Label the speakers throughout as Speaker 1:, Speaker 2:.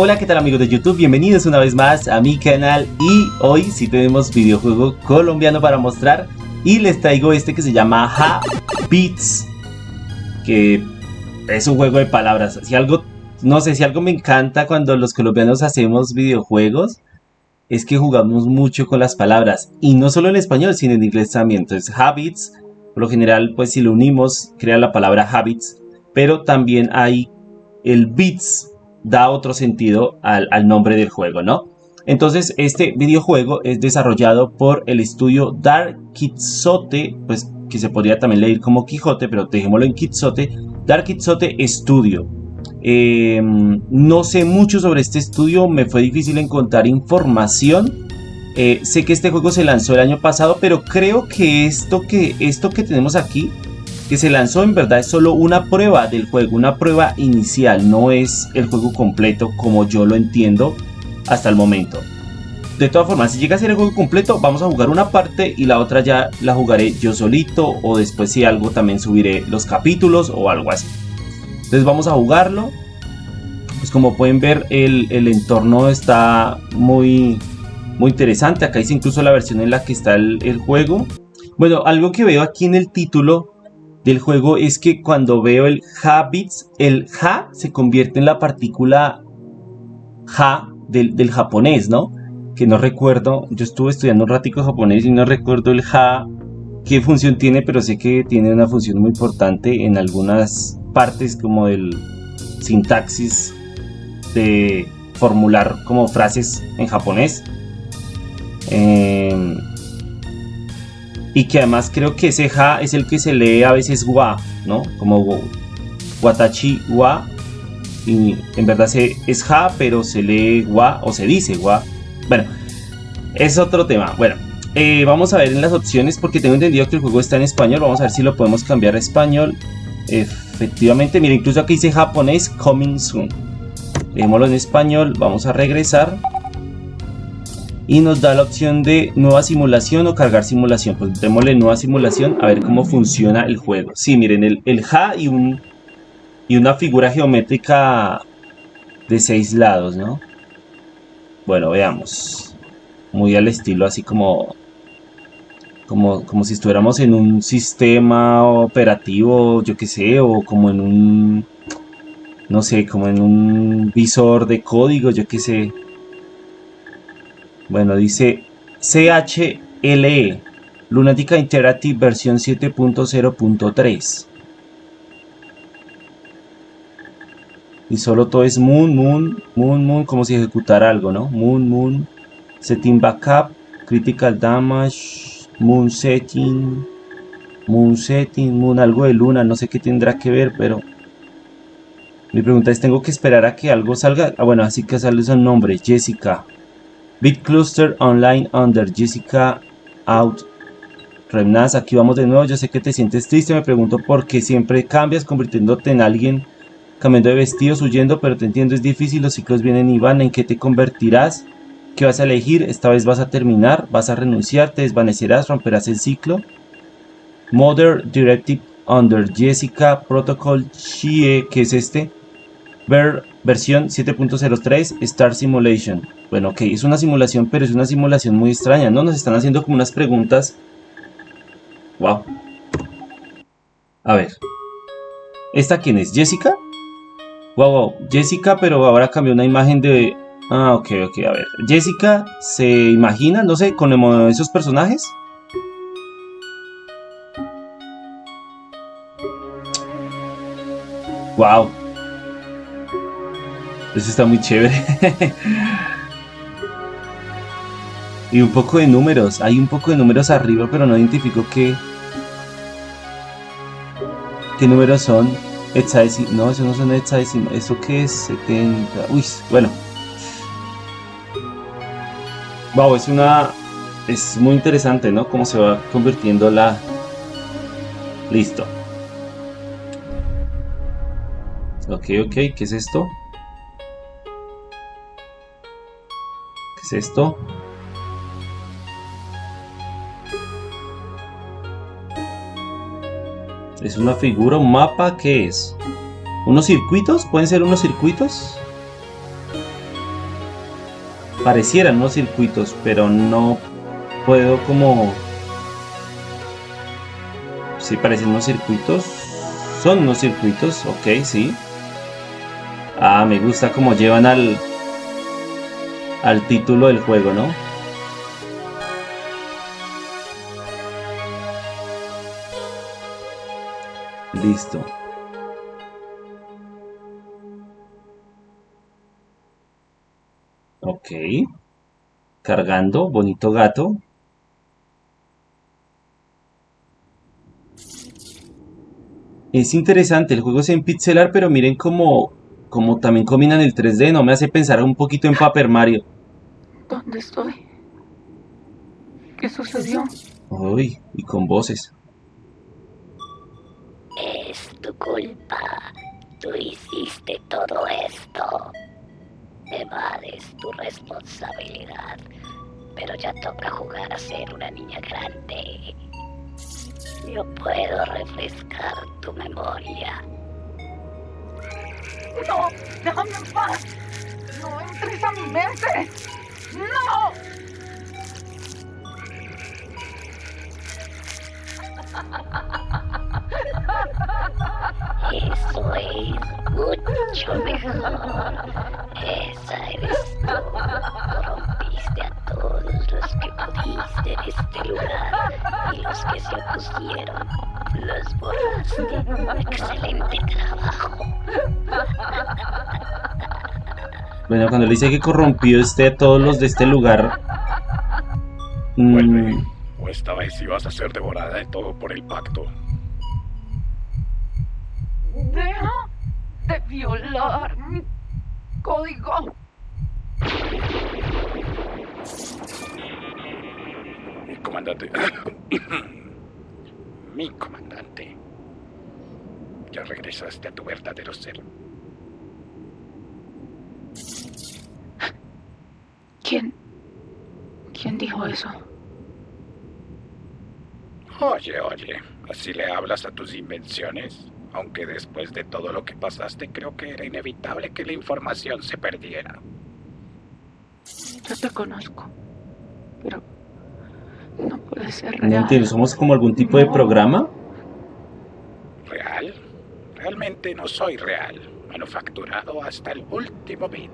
Speaker 1: Hola, ¿qué tal amigos de YouTube? Bienvenidos una vez más a mi canal y hoy sí tenemos videojuego colombiano para mostrar y les traigo este que se llama Ha Beats que es un juego de palabras. Si algo, no sé, si algo me encanta cuando los colombianos hacemos videojuegos es que jugamos mucho con las palabras y no solo en español sino en inglés también. Entonces Habits, por lo general pues si lo unimos crea la palabra Habits, pero también hay el Beats da otro sentido al, nombre del juego, ¿no? Entonces, este videojuego es desarrollado por el estudio Dark Quixote, pues que se podría también leer como Quijote, pero dejémoslo en Quixote, Dark Quixote Studio. Em, no sé mucho sobre este estudio, me fue difícil encontrar información. Eh, sé que este juego se lanzó el año pasado, pero creo que esto que, esto que tenemos aquí que se lanzó en verdad es solo una prueba del juego, una prueba inicial, no es el juego completo como yo lo entiendo hasta el momento. De todas formas, si llega a ser el juego completo, vamos a jugar una parte y la otra ya la jugaré yo solito o después si algo también subiré los capítulos o algo así. Entonces vamos a jugarlo. Pues como pueden ver el, entorno está muy, muy interesante. Acá dice incluso la versión en la que está el, el juego. Bueno, algo que veo aquí en el título del juego es que cuando veo el habits, el ha se convierte en la partícula ha del, japonés, ¿no? Que no recuerdo, yo estuve estudiando un ratico japonés y no recuerdo el ha qué función tiene, pero sé que tiene una función muy importante en algunas partes como el sintaxis de formular como frases en japonés. Eh, y que además creo que ese ja es el que se lee a veces wa, ¿no? Como watachi wa, y en verdad se, es ja, pero se lee wa o se dice wa. Bueno, es otro tema. Bueno, eh, vamos a ver en las opciones porque tengo entendido que el juego está en español. Vamos a ver si lo podemos cambiar a español. Efectivamente, mira, incluso aquí dice japonés coming soon. Leémoslo en español, vamos a regresar y nos da la opción de nueva simulación o cargar simulación. Pues démosle nueva simulación a ver cómo funciona el juego. Sí, miren, el, el Ja y, un, y una figura geométrica de seis lados, ¿no? Bueno, veamos. Muy al estilo así como, como, como si estuviéramos en un sistema operativo, yo qué sé, o como en un, no sé, como en un visor de código, yo qué sé. Bueno, dice CHLE, Lunática Interactive versión 7.0.3. Y solo todo es Moon, Moon, Moon, Moon, como si ejecutara algo, ¿no? Moon, Moon, Setting Backup, Critical Damage, Moon Setting, Moon Setting, Moon, algo de luna, no sé qué tendrá que ver, pero... Mi pregunta es, ¿tengo que esperar a que algo salga? Ah, bueno, así que sale su nombre, Jessica. Bitcluster Online Under Jessica Out Remnas, aquí vamos de nuevo, yo sé que te sientes triste, me pregunto por qué siempre cambias convirtiéndote en alguien, cambiando de vestidos, huyendo, pero te entiendo, es difícil, los ciclos vienen y van, ¿en qué te convertirás? ¿Qué vas a elegir? Esta vez vas a terminar, vas a renunciar, te desvanecerás, romperás el ciclo. Mother Directive Under Jessica Protocol Chie, que es este? Ver versión 7.03 Star Simulation. Bueno, ok, es una simulación, pero es una simulación muy extraña, ¿no? Nos están haciendo como unas preguntas. Wow. A ver. ¿Esta quién es? ¿Jessica? Wow, wow. Jessica, pero ahora cambió una imagen de... Ah, ok, ok, a ver. Jessica se imagina, no sé, con esos personajes. Wow. Eso está muy chévere. y un poco de números. Hay un poco de números arriba, pero no identifico qué. ¿Qué números son? No, eso no son hexadecimal. ¿Eso qué es? 70. Uy, bueno. Wow, es una. Es muy interesante, ¿no? Cómo se va convirtiendo la. Listo. Ok, ok, ¿qué es esto? Esto? ¿Es una figura, un mapa? ¿Qué es? ¿Unos circuitos? ¿Pueden ser unos circuitos? Parecieran unos circuitos, pero no puedo como... Sí, parecen unos circuitos. Son unos circuitos, ok, sí. Ah, me gusta como llevan al... Al título del juego, ¿no? Listo. Ok. Cargando, bonito gato. Es interesante, el juego es en pixelar, pero miren cómo, como también combinan el 3D, no me hace pensar un poquito en Paper Mario.
Speaker 2: ¿Dónde estoy? ¿Qué sucedió?
Speaker 1: Uy, y con voces.
Speaker 3: Es tu culpa. Tú hiciste todo esto. Evades tu responsabilidad. Pero ya toca jugar a ser una niña grande. Yo puedo refrescar tu memoria.
Speaker 2: ¡No! ¡Déjame en paz! ¡No entres a mi mente! ¡No!
Speaker 3: Eso es mucho mejor. Esa eres tú. Corrompiste a todos los que pudiste en este lugar y los que se opusieron los borraste. Excelente trabajo.
Speaker 1: Bueno, cuando le dice que corrompió este a todos los de este lugar.
Speaker 4: Vuelve.
Speaker 1: mm,
Speaker 4: O esta vez ibas a ser devorada de todo por el pacto.
Speaker 2: ¡Deja de violar mi código!
Speaker 4: Comandante. Mi comandante. Ya regresaste a tu verdadero ser.
Speaker 2: ¿Quién? ¿Quién dijo eso?
Speaker 4: Oye, oye, ¿así le hablas a tus invenciones? Aunque después de todo lo que pasaste, creo que era inevitable que la información se perdiera.
Speaker 2: Yo te conozco. Pero no
Speaker 1: entiendo, ¿somos como algún tipo de programa?
Speaker 4: ¿Real? Realmente no soy real. Manufacturado hasta el último bit.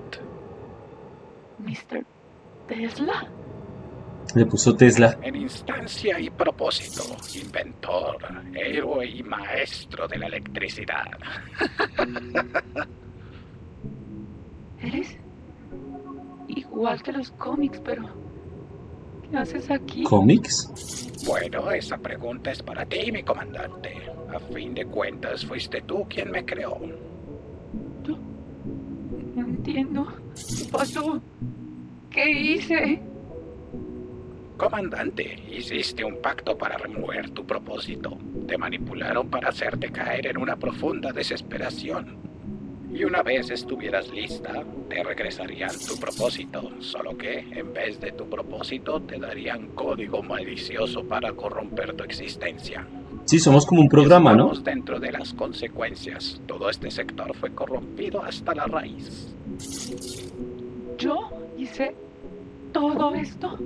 Speaker 2: Mr. Tesla.
Speaker 1: Le puso Tesla.
Speaker 4: En instancia y propósito, inventor, héroe y maestro de la electricidad.
Speaker 2: Eres igual que los cómics, pero ¿qué haces aquí?
Speaker 1: ¿Cómics?
Speaker 4: Bueno, esa pregunta es para ti, mi comandante. A fin de cuentas, fuiste tú quien me creó.
Speaker 2: Yo no entiendo. ¿Qué pasó? ¿Qué hice?
Speaker 4: Comandante, hiciste un pacto para remover tu propósito. Te manipularon para hacerte caer en una profunda desesperación. Y una vez estuvieras lista, te regresarían tu propósito, solo que en vez de tu propósito te darían código malicioso para corromper tu existencia.
Speaker 1: Sí, somos como un programa, ¿no?
Speaker 4: Estamos dentro de las consecuencias. Todo este sector fue corrompido hasta la raíz.
Speaker 2: ¿Yo hice todo esto?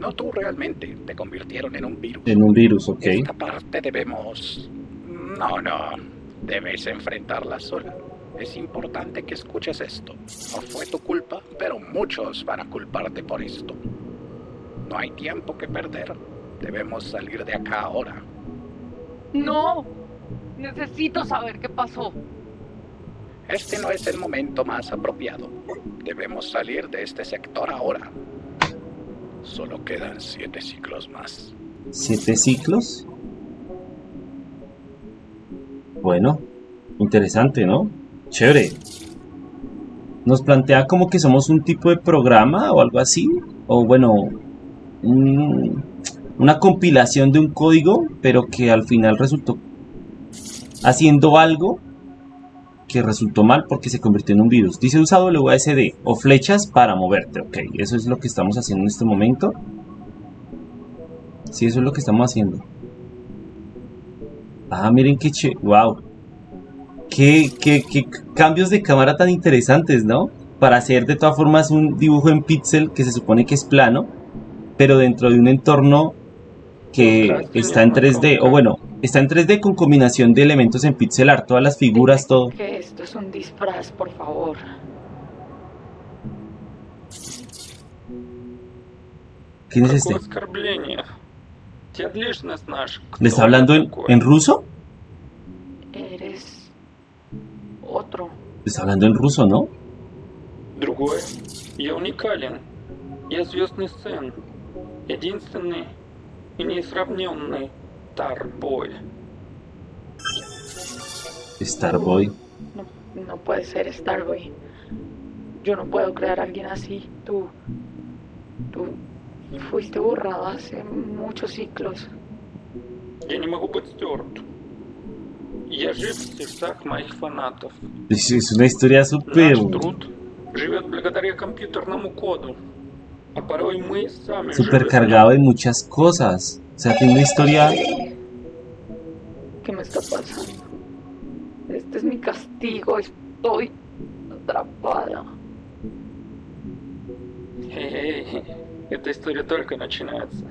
Speaker 4: No tú realmente, te convirtieron en un virus.
Speaker 1: En un virus, ok.
Speaker 4: Esta parte debemos... No, no. Debes enfrentarla sola. Es importante que escuches esto. No fue tu culpa, pero muchos van a culparte por esto. No hay tiempo que perder. Debemos salir de acá ahora.
Speaker 2: No. Necesito saber qué pasó.
Speaker 4: Este no es el momento más apropiado. Debemos salir de este sector ahora. Solo quedan siete ciclos más.
Speaker 1: ¿Siete ciclos? Bueno, interesante, ¿no? Chévere. Nos plantea como que somos un tipo de programa o algo así. O bueno, un- una compilación de un código, pero que al final resultó haciendo algo que resultó mal porque se convirtió en un virus. Dice usa WASD o flechas para moverte. Ok, eso es lo que estamos haciendo en este momento. Sí, eso es lo que estamos haciendo. Ah, miren qué che... ¡Wow! Qué, qué, qué cambios de cámara tan interesantes, ¿no? Para hacer de todas formas un dibujo en pixel que se supone que es plano, pero dentro de un entorno que está en 3D, o bueno, está en 3D con combinación de elementos en pixel art, todas las figuras, todo.
Speaker 2: Que esto es un disfraz, por favor.
Speaker 1: ¿Quién es este? ¿Le está
Speaker 5: кто
Speaker 1: hablando
Speaker 5: я
Speaker 1: en,
Speaker 5: такой.
Speaker 1: en ruso?
Speaker 2: Eres otro.
Speaker 1: Le está hablando en ruso, ¿no?
Speaker 5: Другой. Я уникален. Я звездный сын. Единственный и несравненный Тарбой.
Speaker 1: Starboy.
Speaker 2: No, no puede ser Starboy. Yo no puedo crear a alguien así. Tú. Tú fuiste borrado hace muchos ciclos.
Speaker 1: Es una historia súper...
Speaker 5: Super
Speaker 1: cargado de muchas cosas. O sea, tiene una historia...
Speaker 2: ¿Qué me está pasando? Este es mi castigo. Estoy atrapada.
Speaker 5: Hey. Эта история только начинается.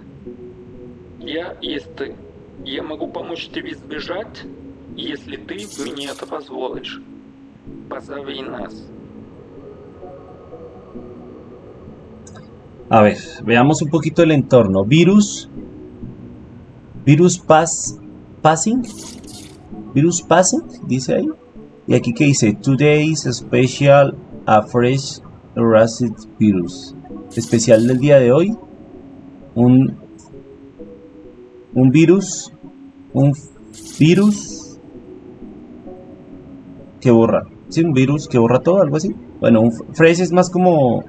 Speaker 5: Я есть ты. Я могу помочь тебе сбежать, если ты мне это позволишь. Позови нас.
Speaker 1: A ver, veamos un poquito el entorno. Virus. Virus pass, passing. Virus passing, dice ahí. Y aquí que dice, Today's special a fresh erased virus. Especial del día de hoy. Un, un virus. Un virus que borra. Sí, un virus que borra todo, algo así. Bueno, un fresh es más como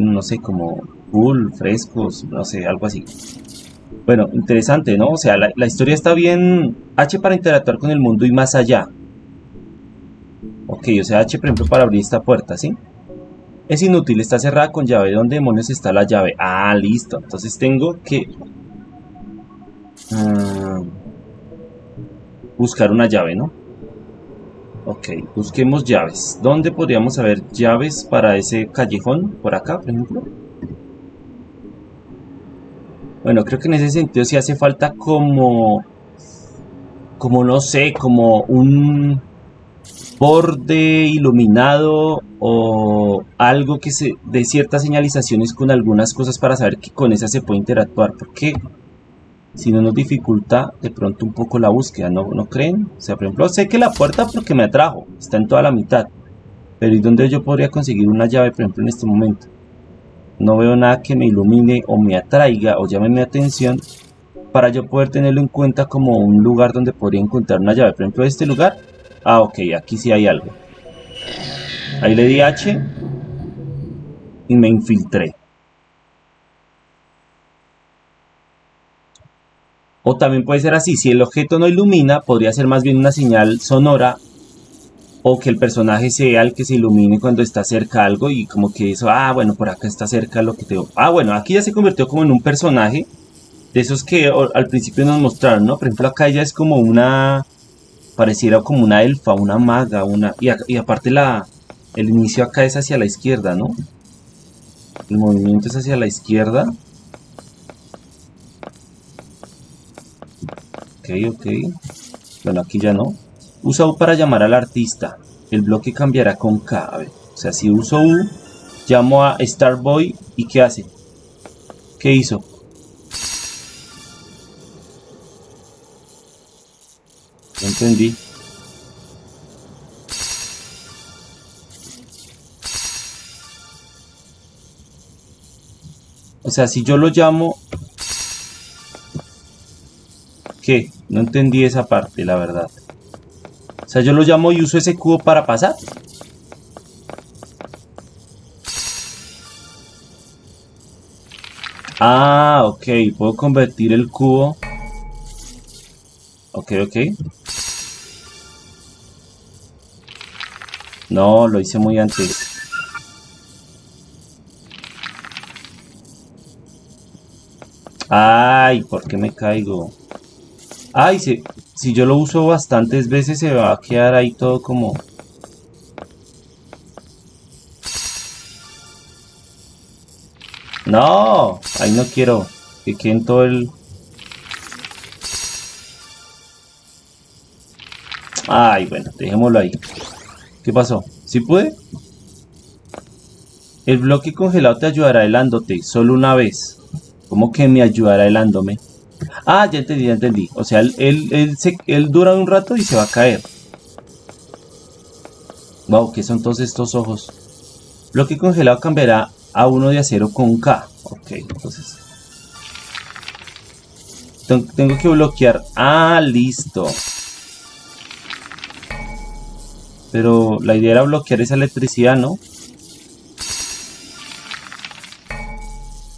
Speaker 1: no sé, como full, frescos, no sé, algo así. Bueno, interesante, ¿no? O sea, la, la historia está bien H para interactuar con el mundo y más allá. Ok, o sea, H, por ejemplo, para abrir esta puerta, ¿sí? Es inútil, está cerrada con llave. ¿Dónde demonios está la llave? Ah, listo. Entonces tengo que... ah, buscar una llave, ¿no? Ok, busquemos llaves. ¿Dónde podríamos haber llaves para ese callejón? Por acá, por ejemplo. Bueno, creo que en ese sentido sí hace falta como... Como no sé, como un borde iluminado o algo que se dé ciertas señalizaciones con algunas cosas para saber que con esa se puede interactuar. Porque si no nos dificulta de pronto un poco la búsqueda, ¿no, ¿no creen? O sea, por ejemplo, sé que la puerta porque me atrajo, está en toda la mitad. Pero ¿y dónde yo podría conseguir una llave, por ejemplo, en este momento? No veo nada que me ilumine o me atraiga o llame mi atención para yo poder tenerlo en cuenta como un lugar donde podría encontrar una llave. Por ejemplo, este lugar. Ah, ok, aquí sí hay algo. Ahí le di H y me infiltré. O también puede ser así, si el objeto no ilumina, podría ser más bien una señal sonora o que el personaje sea el que se ilumine cuando está cerca algo y como que eso, ah, bueno, por acá está cerca lo que te... Ah, bueno, aquí ya se convirtió como en un personaje de esos que al principio nos mostraron, ¿no? Por ejemplo, acá ella es como una... pareciera como una elfa, una maga, una... Y aparte la... el inicio acá es hacia la izquierda, ¿no? El movimiento es hacia la izquierda. Ok, ok. Bueno, aquí ya no. Usa U para llamar al artista. El bloque cambiará con K. A ver, o sea, si uso U, llamo a Starboy y ¿qué hace? ¿Qué hizo? No entendí. Sea, si yo lo llamo... ¿Qué? No entendí esa parte, la verdad. O sea, yo lo llamo y uso ese cubo para pasar. Ah, ok. Puedo convertir el cubo. Ok, ok. No, lo hice muy antes. Ay, ¿por qué me caigo? Ay, se, si yo lo uso bastantes veces se va a quedar ahí todo como... No, ahí no quiero que queden todo el... Ay, bueno, dejémoslo ahí. ¿Qué pasó? ¿Sí pude? El bloque congelado te ayudará helándote, solo una vez. ¿Cómo que me ayudará helándome? Ah, ya entendí, ya entendí. O sea, él, él, él dura un rato y se va a caer. Wow, ¿qué son todos estos ojos? Bloque congelado cambiará a uno de acero con K. Ok, entonces... Tengo que bloquear... Ah, listo. Pero la idea era bloquear esa electricidad, ¿no?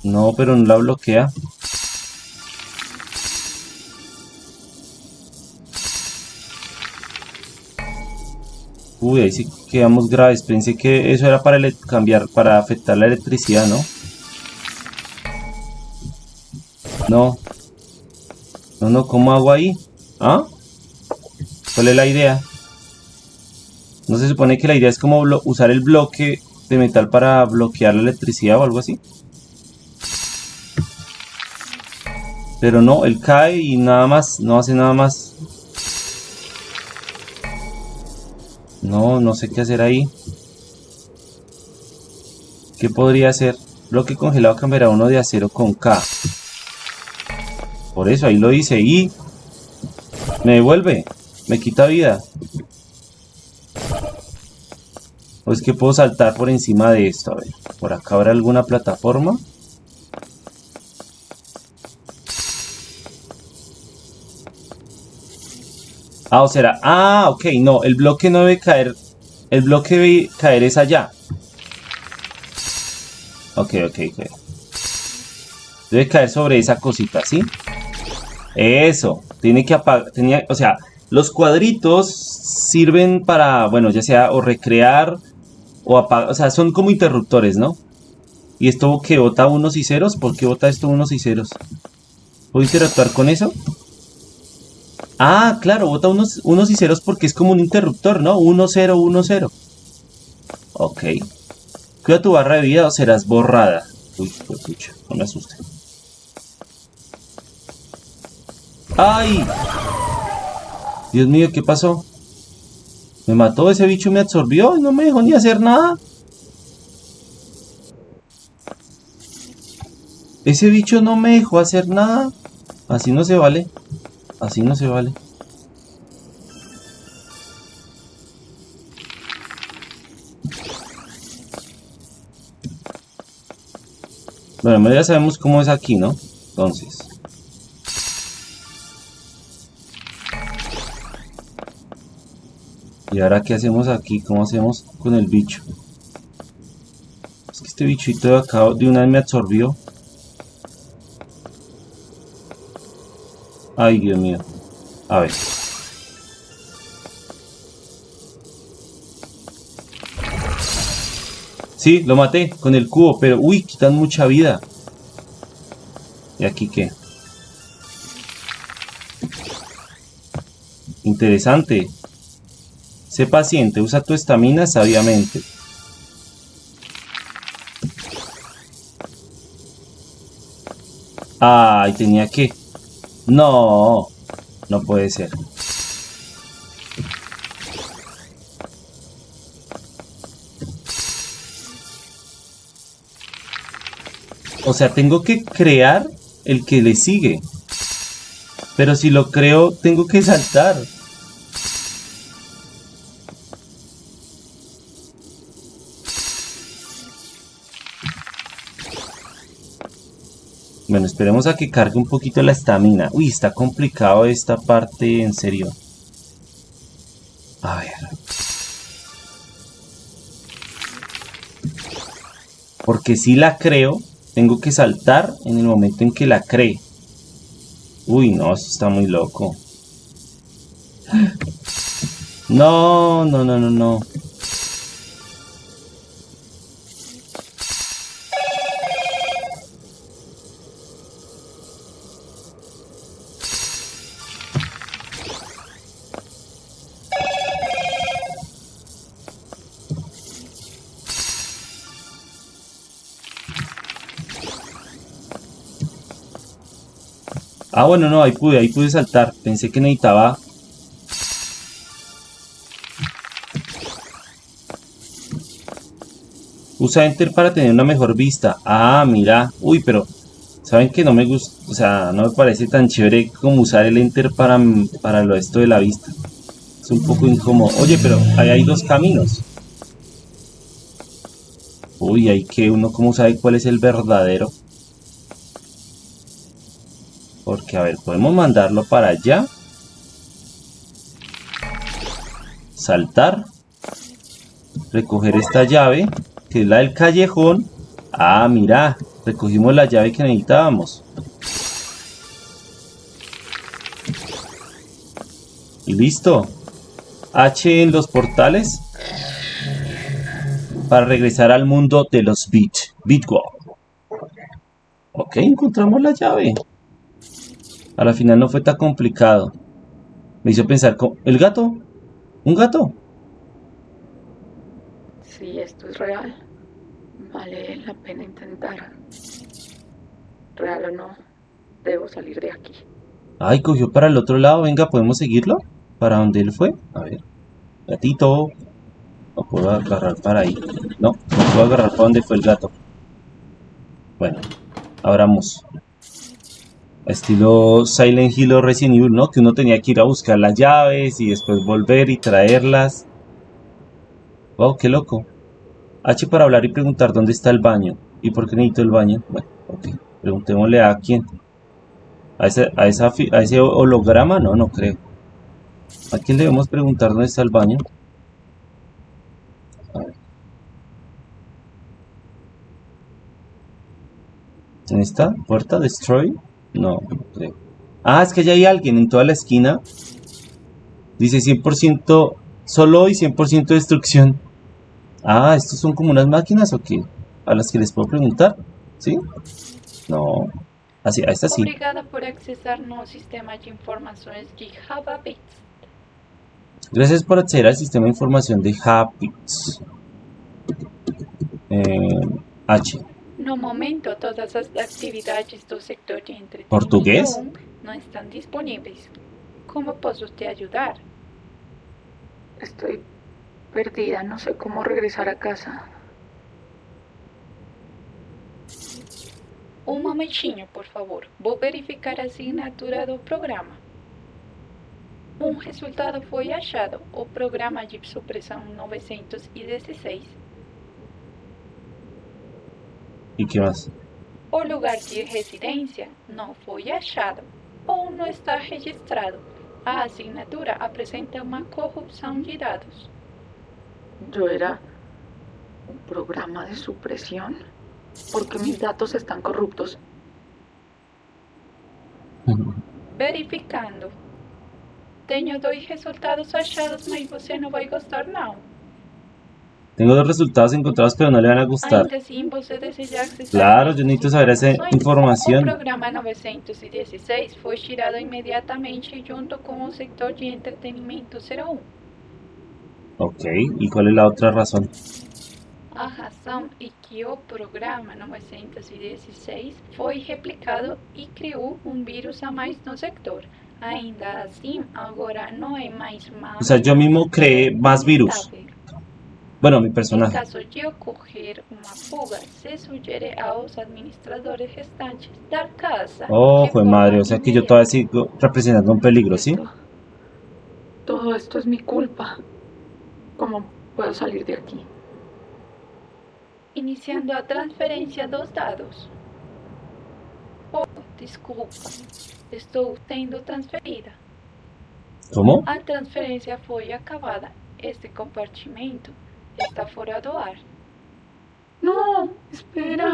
Speaker 1: No, pero no la bloquea. Uy, ahí sí quedamos graves. Pensé que eso era para cambiar, para afectar la electricidad, ¿no? No. No, no, ¿cómo hago ahí? ¿Ah? ¿Cuál es la idea? ¿No se supone que la idea es como usar el bloque de metal para bloquear la electricidad o algo así? Pero no, él cae y nada más, no hace nada más. No, no sé qué hacer ahí. ¿Qué podría hacer? Bloque congelado cambiará uno de acero con K. Por eso, ahí lo hice. Y... Me devuelve. Me quita vida. ¿O es que puedo saltar por encima de esto? A ver, ¿por acá habrá alguna plataforma? Ah, o será... Ah, ok, no, el bloque no debe caer... El bloque debe caer es allá. Ok, ok, ok. Debe caer sobre esa cosita, ¿sí? Eso. Tiene que apagar... Tenía, o sea, los cuadritos sirven para, bueno, ya sea o recrear o apagar... O sea, son como interruptores, ¿no? ¿Y esto que bota unos y ceros? ¿Por qué bota esto unos y ceros? ¿Puedo interactuar con eso? Ah, claro, bota unos, unos y ceros porque es como un interruptor, ¿no? 1, 0, 1, 0. Ok. Cuida tu barra de vida o serás borrada. Uy, escucha, no me asuste. ¡Ay! Dios mío, ¿qué pasó? Me mató, ese bicho me absorbió y no me dejó ni hacer nada. Ese bicho no me dejó hacer nada. Así no se vale. Así no se vale. Bueno, ya sabemos cómo es aquí, ¿no? Entonces. ¿Y ahora qué hacemos aquí? ¿Cómo hacemos con el bicho? Es que este bichito de acá de una vez me absorbió. Ay, Dios mío. A ver. Sí, lo maté con el cubo, pero uy, quitan mucha vida. ¿Y aquí qué? Interesante. Sé paciente, usa tu estamina sabiamente. Ay, tenía que... No, no puede ser. O sea, tengo que crear el que le sigue. Pero si lo creo, tengo que saltar. Esperemos a que cargue un poquito la estamina. Uy, está complicado esta parte, en serio. A ver. Porque si la creo, tengo que saltar en el momento en que la cree. Uy, no, eso está muy loco. No, no, no, no, no. Ah, bueno, no, ahí pude, ahí pude saltar. Pensé que necesitaba... Usa Enter para tener una mejor vista. Ah, mira. Uy, pero... ¿Saben que no me gusta? O sea, no me parece tan chévere como usar el Enter para, para lo esto de la vista. Es un poco incómodo. Oye, pero ahí hay dos caminos. Uy, hay que uno cómo sabe cuál es el verdadero. Porque, a ver, podemos mandarlo para allá. Saltar. Recoger esta llave, que es la del callejón. Ah, mira, recogimos la llave que necesitábamos. Y listo. H en los portales. Para regresar al mundo de los Bit. Bitwall. Ok, encontramos la llave. A la final no fue tan complicado. Me hizo pensar, ¿el gato? ¿Un gato?
Speaker 6: Si esto es real, vale la pena intentar. Real o no, debo salir de aquí.
Speaker 1: Ay, cogió para el otro lado. Venga, ¿podemos seguirlo? ¿Para dónde él fue? A ver. Gatito. No puedo agarrar para ahí. No, no puedo agarrar para donde fue el gato. Bueno, abramos estilo Silent Hill o Resident Evil, ¿no? Que uno tenía que ir a buscar las llaves y después volver y traerlas. Wow, qué loco. H para hablar y preguntar dónde está el baño. ¿Y por qué necesito el baño? Bueno, ok. Preguntémosle a quién. ¿A ese, a, esa, a ese holograma? No, no creo. ¿A quién debemos preguntar dónde está el baño? ¿En esta puerta? ¿Destroy? No, creo. Ah, es que ya hay alguien en toda la esquina. Dice 100% solo y 100% destrucción. Ah, ¿estos son como unas máquinas o qué? ¿A las que les puedo preguntar? ¿Sí? No. Así, a esta sí.
Speaker 6: Obrigada por accesar no sistema de informaciones de
Speaker 1: Gracias por acceder al sistema de información de Habits. Eh, H.
Speaker 6: No momento, todas las actividades del sector de entretenimiento
Speaker 1: ¿Portugués?
Speaker 6: no están disponibles. ¿Cómo puedo te ayudar? Estoy perdida, no sé cómo regresar a casa. Un momentinho, por favor. Vou verificar a assinatura do programa. Um resultado foi achado. O programa de supressão 916
Speaker 1: ¿Y qué más?
Speaker 6: O lugar de residencia no fue achado o no está registrado. A asignatura apresenta una corrupción de datos. ¿Yo era un programa de supresión? Porque mis datos están corruptos. Verificando. Tengo dos resultados achados, mas você não vai gostar não.
Speaker 1: Tengo dos resultados encontrados, pero no le van a gustar. Claro, yo necesito saber esa información.
Speaker 6: El programa 916 fue tirado inmediatamente junto con el sector de entretenimiento 01.
Speaker 1: Ok, ¿y cuál es la otra razón?
Speaker 6: A razón es que el programa 916 fue replicado y creó un virus a más no sector. Ainda así, ahora no hay más
Speaker 1: O sea, yo mismo creé más virus. Bueno, mi personaje.
Speaker 6: En caso de ocurrir una fuga, se sugiere a los administradores restantes dar casa.
Speaker 1: Oh, fue madre, o sea que yo todavía sigo representando un peligro, ¿sí?
Speaker 6: Todo esto es mi culpa. ¿Cómo puedo salir de aquí? Iniciando a transferencia dos dados. Oh, disculpa, estoy siendo transferida.
Speaker 1: ¿Cómo?
Speaker 6: A transferencia fue acabada. Este compartimento está fuera do ar. No, espera.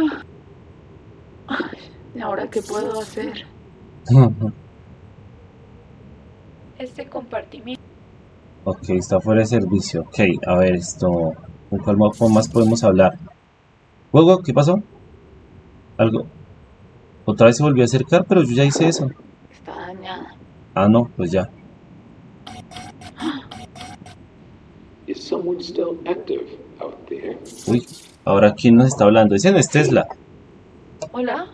Speaker 6: ¿Y ahora qué puedo hacer? este compartimiento.
Speaker 1: Ok, está fuera de servicio. Ok, a ver, esto... ¿Con cuál más podemos hablar? ¿Juego? ¿Qué pasó? ¿Algo? Otra vez se volvió a acercar, pero yo ya hice eso.
Speaker 6: Está dañada.
Speaker 1: Ah, no, pues ya. Uy, ahora quién nos está hablando. Ese no es Tesla.
Speaker 6: Hola,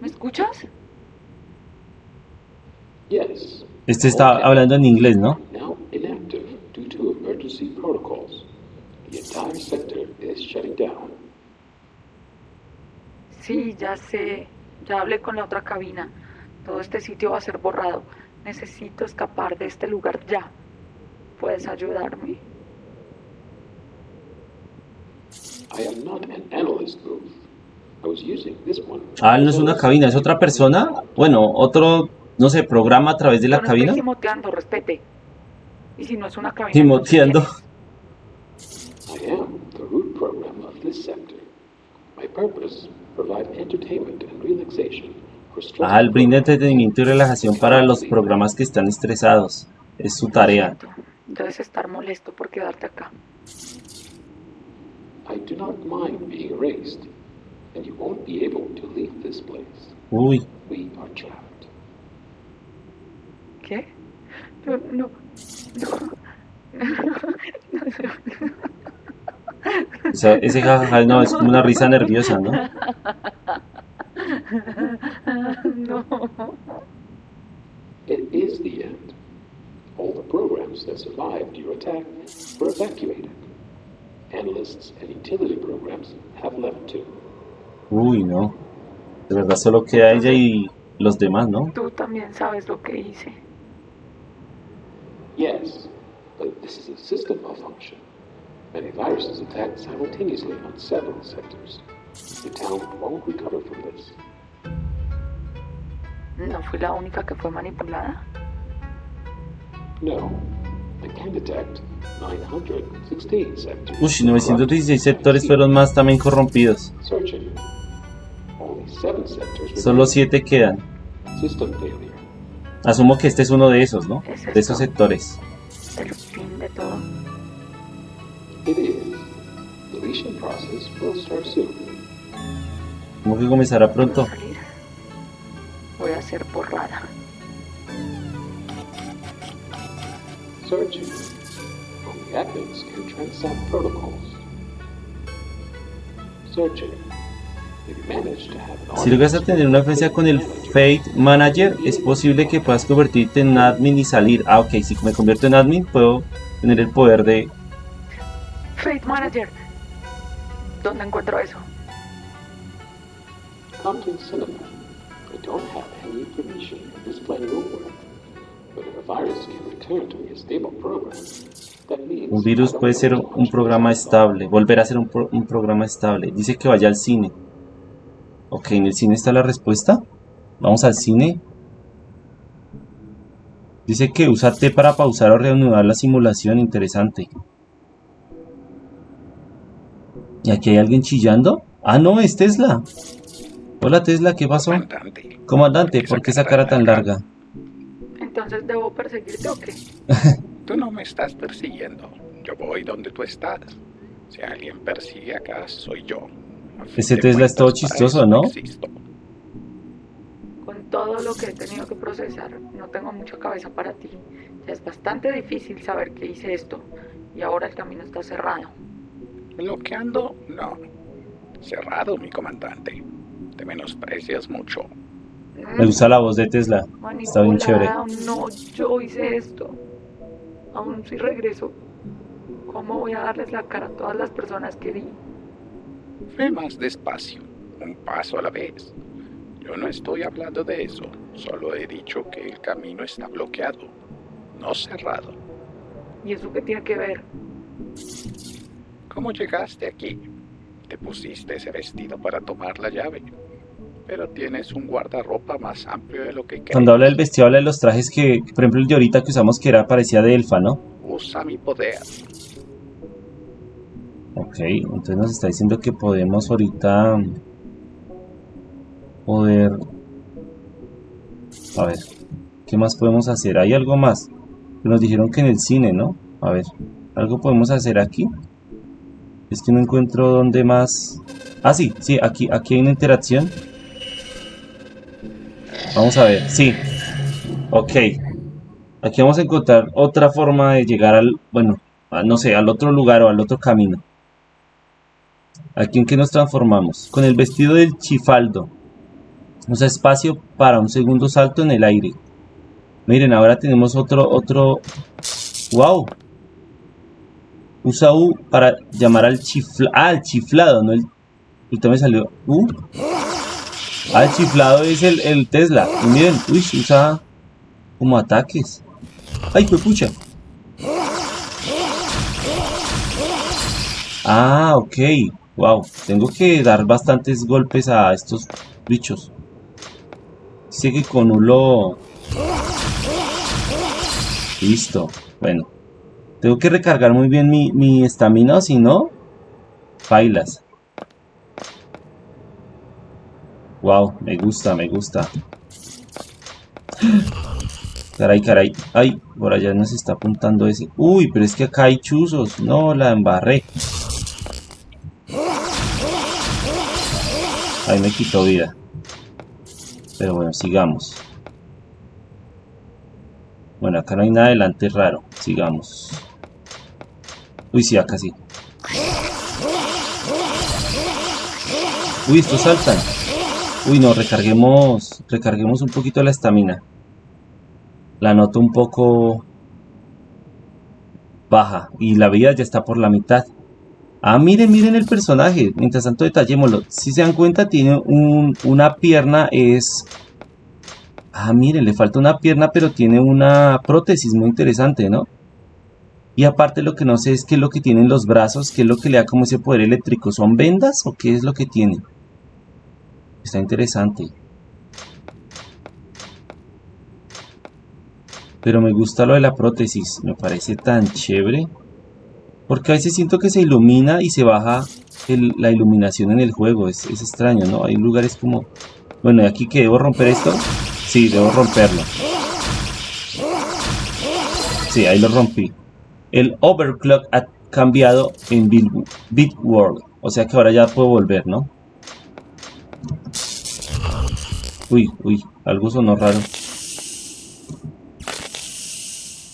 Speaker 6: ¿me escuchas?
Speaker 7: Yes.
Speaker 1: Este está hablando en inglés, ¿no?
Speaker 7: Now inactive due to emergency protocols. The entire sector is shutting down.
Speaker 2: Sí, ya sé. Ya hablé con la otra cabina. Todo este sitio va a ser borrado. Necesito escapar de este lugar ya. ¿Puedes ayudarme?
Speaker 7: I am not an analyst booth. I was using this
Speaker 1: Ah, no es una cabina, es otra persona. Bueno, otro, no sé, programa a través de la
Speaker 2: no
Speaker 1: cabina.
Speaker 2: estoy gimoteando, respete. Y si no es una cabina...
Speaker 1: Gimoteando.
Speaker 2: entonces, ¿qué es?
Speaker 7: I am the root program of this sector. My purpose, provide entertainment and relaxation for stressed
Speaker 1: Ah, el brinda
Speaker 7: programs.
Speaker 1: entretenimiento y relajación para los programas que están estresados. Es su tarea.
Speaker 2: Debes estar molesto por quedarte acá.
Speaker 7: I do not mind being erased, and you won't be able to leave this place.
Speaker 1: Uy,
Speaker 7: We are trapped.
Speaker 2: ¿Qué? No, no.
Speaker 1: o sea, ese jajaja no, es como una risa nerviosa, ¿no?
Speaker 2: No.
Speaker 7: It is the end. All the programs that survived your attack were evacuated. Analysts and utility programs have left too.
Speaker 1: Uy, no. De verdad solo queda ella y los demás, ¿no?
Speaker 2: Tú también sabes lo que hice.
Speaker 7: Yes, but this is a system malfunction. Many viruses attack simultaneously on several sectors. The town won't recover from this.
Speaker 2: No fui la única que fue manipulada.
Speaker 7: No, Detect 916 sectors.
Speaker 1: Uy, 916 sectores fueron más también corrompidos. Solo
Speaker 7: remain.
Speaker 1: 7 quedan.
Speaker 7: System failure.
Speaker 1: Asumo que este es uno de esos, ¿no? De esos sectores.
Speaker 2: El fin de todo.
Speaker 7: It is. Deletion process will start soon.
Speaker 1: ¿Cómo que comenzará pronto?
Speaker 2: Voy a ser borrada.
Speaker 7: Searching. Only admins can transact protocols. An
Speaker 1: Si logras a tener una influencia con el Fate Manager, es posible que puedas convertirte en admin y salir. Ah, ok, si me convierto en admin, puedo tener el poder de...
Speaker 2: Fate Manager. ¿Dónde encuentro eso?
Speaker 7: Compton Cinema. I don't have any information plan will work.
Speaker 1: Un virus puede ser un programa estable, volver a ser un, pro- un programa estable. Dice que vaya al cine. Ok, en el cine está la respuesta. Vamos al cine. Dice que usa T para pausar o reanudar la simulación. Interesante. ¿Y aquí hay alguien chillando? Ah, no, es Tesla. Hola Tesla, ¿qué pasó?
Speaker 4: Comandante.
Speaker 1: Comandante, ¿por qué esa cara tan larga?
Speaker 2: Entonces debo perseguirte o qué?
Speaker 4: Tú no me estás persiguiendo. Yo voy donde tú estás. Si alguien persigue acá, soy yo.
Speaker 1: Ese Tesla es todo chistoso, ¿no?
Speaker 4: existo.
Speaker 2: Con todo lo que he tenido que procesar, no tengo mucha cabeza para ti. Ya es bastante difícil saber que hice esto. Y ahora el camino está cerrado.
Speaker 4: Bloqueando, no. Cerrado, mi comandante. Te menosprecias mucho.
Speaker 1: Me gusta la voz de Tesla. Está bien chévere.
Speaker 2: Manipulada, No, yo hice esto. Aún si regreso, ¿cómo voy a darles la cara a todas las personas que vi?
Speaker 4: Ve más despacio, un paso a la vez. Yo no estoy hablando de eso, solo he dicho que el camino está bloqueado, no cerrado.
Speaker 2: ¿Y eso qué tiene que ver?
Speaker 4: ¿Cómo llegaste aquí? Te pusiste ese vestido para tomar la llave, pero tienes un guardarropa más amplio de lo que crees.
Speaker 1: Cuando habla del vestido, habla de los trajes que, por ejemplo, el de ahorita que usamos que era parecía de elfa, ¿no?
Speaker 4: Usa mi poder.
Speaker 1: Ok, entonces nos está diciendo que podemos ahorita poder... A ver, ¿qué más podemos hacer? ¿Hay algo más? Nos dijeron que en el cine, ¿no? A ver, ¿algo podemos hacer aquí? Es que no encuentro dónde más... Ah, sí, sí, aquí, aquí hay una interacción. Vamos a ver, sí. Ok. Aquí vamos a encontrar otra forma de llegar al, bueno, no sé, al otro lugar o al otro camino. Aquí en que nos transformamos. Con el vestido del chifaldo. Usa espacio para un segundo salto en el aire. Miren, ahora tenemos otro, otro... ¡Wow! Usa U para llamar al chiflado. Ah, el chiflado, no el... Ahorita me salió U. Ah, el chiflado es el, Tesla. Y miren, uy, usa como ataques. ¡Ay, fue pucha! Ah, ok. Wow, tengo que dar bastantes golpes a estos bichos. Dice que con uno Listo. Bueno. Tengo que recargar muy bien mi estamina, si no... Bailas. Wow, me gusta, me gusta. Caray, caray. Ay, por allá nos está apuntando ese. Uy, pero es que acá hay chuzos. No, la embarré. Ahí me quitó vida. Pero bueno, sigamos. Bueno, acá no hay nada adelante raro. Sigamos. Uy, sí, acá sí. Uy, estos saltan. Uy, no, recarguemos, recarguemos un poquito la estamina. La noto un poco baja y la vida ya está por la mitad. Ah, miren, miren el personaje. Mientras tanto, detallémoslo. Si se dan cuenta, tiene una pierna, es... Ah, miren, le falta una pierna, pero tiene una prótesis muy interesante, ¿no? Y aparte lo que no sé es qué es lo que tienen los brazos, qué es lo que le da como ese poder eléctrico. ¿Son vendas o qué es lo que tiene? Está interesante. Pero me gusta lo de la prótesis, me parece tan chévere. Porque a veces siento que se ilumina y se baja la iluminación en el juego. Es, extraño, ¿no? Hay lugares como... Bueno, ¿y aquí que debo romper esto? Sí, debo romperlo. Sí, ahí lo rompí. El overclock ha cambiado en Bit World. O sea que ahora ya puedo volver, ¿no? Uy, uy, algo sonó raro.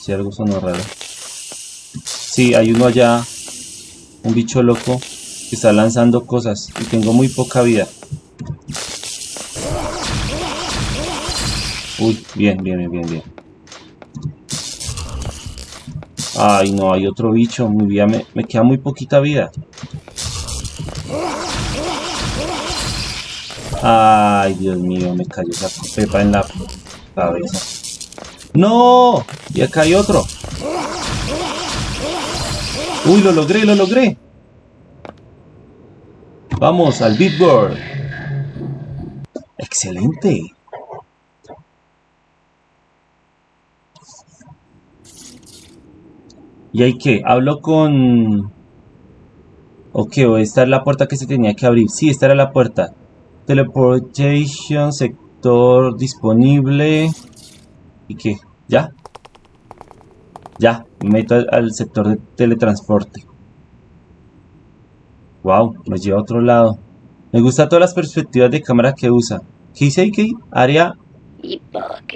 Speaker 1: Sí, algo sonó raro. Sí, hay uno allá, un bicho loco, que está lanzando cosas y tengo muy poca vida. Uy, bien, bien, bien, bien. Ay, no, hay otro bicho. Mi vida me, me queda muy poquita vida. Ay, Dios mío, me cayó esa pepa en la cabeza. ¡No! Y acá hay otro. Uy, lo logré, lo logré. Vamos al World. Excelente. ¿Y hay que? Hablo con... Ok, esta es la puerta que se tenía que abrir. Sí, esta era la puerta. Teleportation, sector disponible. ¿Y qué? ¿Ya? Ya, me meto al, sector de teletransporte. Wow, me lleva a otro lado. Me gusta todas las perspectivas de cámara que usa. ¿Qué dice ahí? Área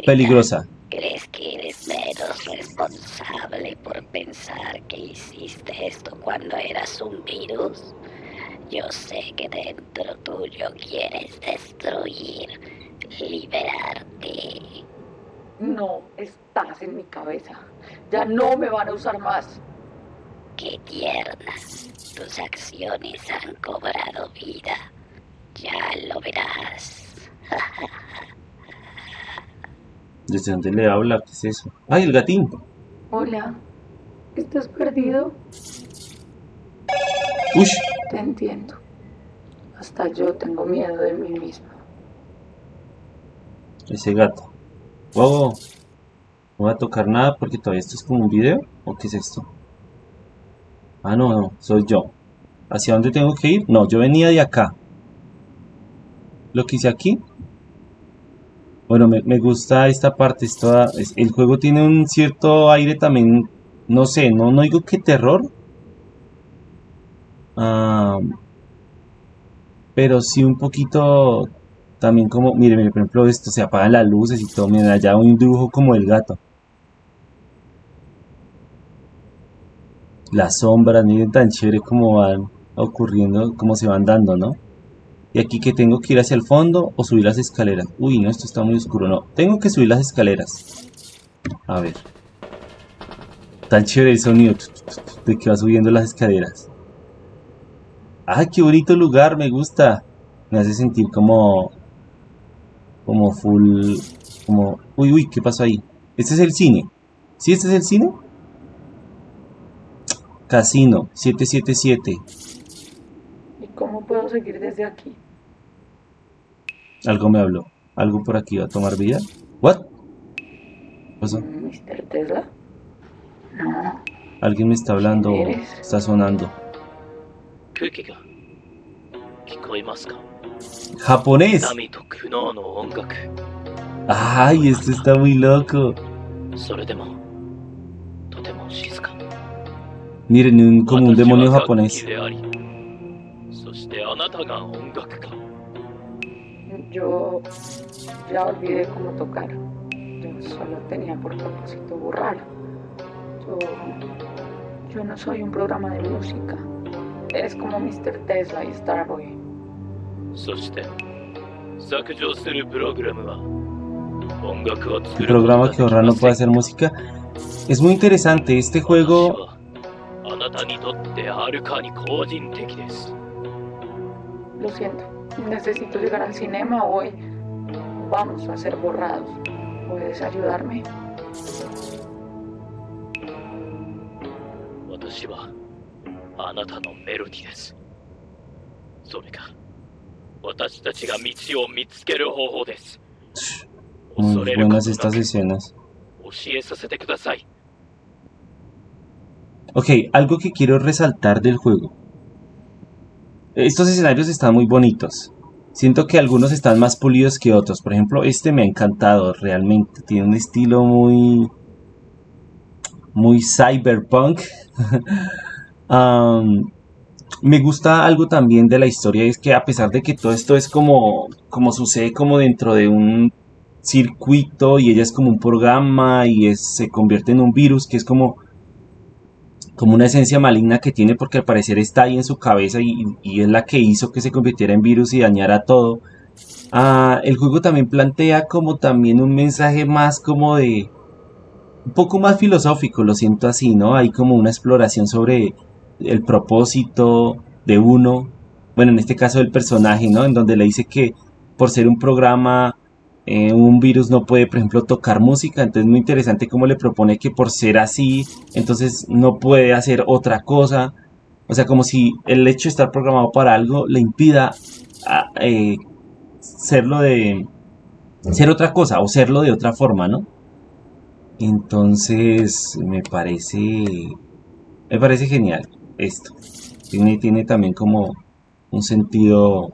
Speaker 1: peligrosa.
Speaker 3: ¿Crees que eres menos responsable por pensar que hiciste esto cuando eras un virus? Yo sé que dentro tuyo quieres destruir, liberarte.
Speaker 2: No estás en mi cabeza. Ya no me van a usar más.
Speaker 3: Qué tiernas. Tus acciones han cobrado vida. Ya lo verás.
Speaker 1: ¿Desde dónde le habla? ¿Qué es eso? ¡Ay, el gatín!
Speaker 2: Hola. ¿Estás perdido?
Speaker 1: ¡Ush!
Speaker 2: Te entiendo. Hasta yo tengo miedo de mí mismo.
Speaker 1: Ese gato. Wow. No voy a tocar nada porque todavía esto es como un video. ¿O qué es esto? Ah, no, no. Soy yo. ¿Hacia dónde tengo que ir? No, yo venía de acá. Lo que hice aquí. Bueno, me, gusta esta parte. el juego tiene un cierto aire también. No sé, no, no digo que terror. Pero sí un poquito también como, mire, mire, por ejemplo, esto se apagan las luces y todo, miren, allá un dibujo como el gato. Las sombras, miren tan chévere como van ocurriendo, como se van dando, ¿no? Y aquí que tengo que ir hacia el fondo o subir las escaleras. Uy, no, esto está muy oscuro, no. Tengo que subir las escaleras. A ver. Tan chévere el sonido de que va subiendo las escaleras. ¡Ah, qué bonito lugar! Me gusta. Me hace sentir como... Como full... Como... Uy, uy, ¿qué pasó ahí? Este es el cine. ¿Sí este es el cine? Casino, 777.
Speaker 2: ¿Y cómo puedo seguir desde aquí?
Speaker 1: Algo me habló. Algo por aquí va a tomar vida. ¿What? ¿Qué pasó?
Speaker 2: ¿Mr. Tesla? No.
Speaker 1: Alguien me está hablando. Está sonando.
Speaker 8: Qué? 聞こえますか
Speaker 1: ¡Japonés!
Speaker 8: 波と苦悩の音楽
Speaker 1: ¡Ay, esto está muy loco!
Speaker 8: それでもとても静か
Speaker 1: Miren, un, como un
Speaker 8: 私は
Speaker 1: demonio
Speaker 8: 楽器
Speaker 1: japonés.
Speaker 8: でありそしてあなたが音楽家
Speaker 2: Yo ya olvidé cómo tocar. Yo solo tenía por propósito borrar. Yo, yo no soy un programa de música. Eres como Mr. Tesla y Starboy.
Speaker 8: そして削除するプログラムは音楽を
Speaker 1: Un
Speaker 8: 作ること
Speaker 1: programa
Speaker 8: が
Speaker 1: que
Speaker 8: でき
Speaker 1: ahorra
Speaker 8: ま
Speaker 1: no
Speaker 8: せ
Speaker 1: puede
Speaker 8: ん
Speaker 1: hacer música. Es muy interesante. Este
Speaker 8: 私
Speaker 1: juego
Speaker 8: はあなたにとってはるかに個人的です
Speaker 2: Lo siento. Necesito llegar al cinema hoy. Vamos a ser borrados. ¿Puedes ayudarme?
Speaker 8: 私はあなたのメロディですそれが私たちが道を見つける方法です
Speaker 1: Muy
Speaker 8: 恐れるこ
Speaker 1: buenas
Speaker 8: とな
Speaker 1: estas
Speaker 8: く
Speaker 1: escenas.
Speaker 8: 教えさせてください
Speaker 1: Ok, algo que quiero resaltar del juego. Estos escenarios están muy bonitos. Siento que algunos están más pulidos que otros. Por ejemplo, este me ha encantado realmente. Tiene un estilo muy... Muy cyberpunk. Am, me gusta algo también de la historia. Es que a pesar de que todo esto es como... Como sucede como dentro de un circuito y ella es como un programa y se convierte en un virus que es como como una esencia maligna que tiene porque al parecer está ahí en su cabeza y, y es la que hizo que se convirtiera en virus y dañara todo. Ah, el juego también plantea como también un mensaje más como de un poco más filosófico, lo siento así, ¿no? Hay como una exploración sobre el propósito de uno, bueno, en este caso del personaje, ¿no? En donde le dice que por ser un programa eh, un virus no puede, por ejemplo, tocar música, entonces es muy interesante cómo le propone que por ser así, entonces no puede hacer otra cosa, o sea, como si el hecho de estar programado para algo le impida a, eh, serlo de ser otra cosa o serlo de otra forma, ¿no? Entonces me parece me parece genial esto. Tiene, tiene también como un sentido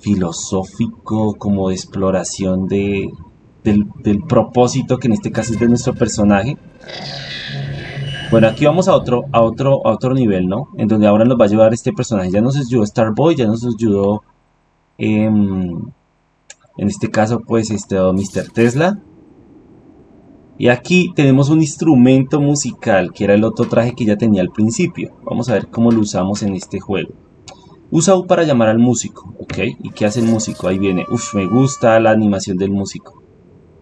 Speaker 1: filosófico, como de exploración de, del, propósito que en este caso es de nuestro personaje. Bueno, aquí vamos a otro, a otro, a otro nivel, ¿no? En donde ahora nos va a ayudar este personaje. Ya nos ayudó Starboy, ya nos ayudó, em, en este caso, pues, este Mr. Tesla. Y aquí tenemos un instrumento musical, que era el otro traje que ya tenía al principio. Vamos a ver cómo lo usamos en este juego. Usa U para llamar al músico, ¿ok? ¿Y qué hace el músico? Ahí viene. Uf, me gusta la animación del músico.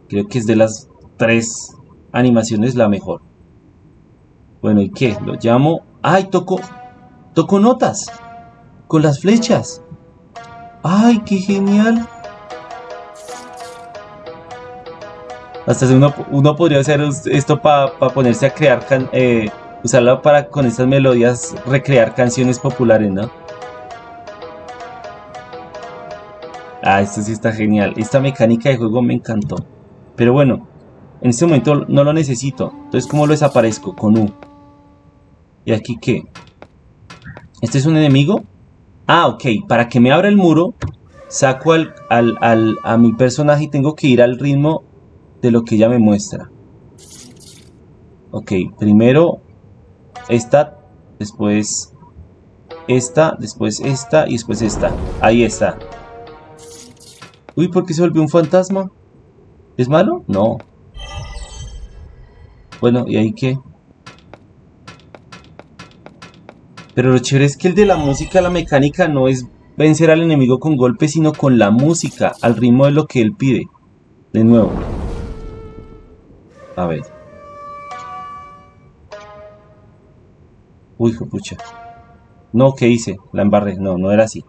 Speaker 1: Creo que es de las tres animaciones la mejor. Bueno, ¿y qué? Lo llamo... ¡Ay, toco... Toco notas! Con las flechas. ¡Ay, qué genial! Hasta uno, uno podría hacer esto para ponerse a crear... Can, eh, usarlo para con estas melodías recrear canciones populares, ¿no? Ah, esto sí está genial. Esta mecánica de juego me encantó. Pero bueno, en este momento no lo necesito. Entonces, ¿cómo lo desaparezco? Con U. ¿Y aquí qué? ¿Este es un enemigo? Ah, ok. Para que me abra el muro, saco al, al, al, a mi personaje y tengo que ir al ritmo de lo que ella me muestra. Ok, primero esta, después esta, después esta y después esta. Ahí está. Uy, ¿por qué se volvió un fantasma? ¿Es malo? No. Bueno, ¿y ahí qué? Pero lo chévere es que el de la música, la mecánica, no es vencer al enemigo con golpes, sino con la música, al ritmo de lo que él pide. De nuevo. A ver. Uy, pucha. No, ¿qué hice? La embarré. No, no era así.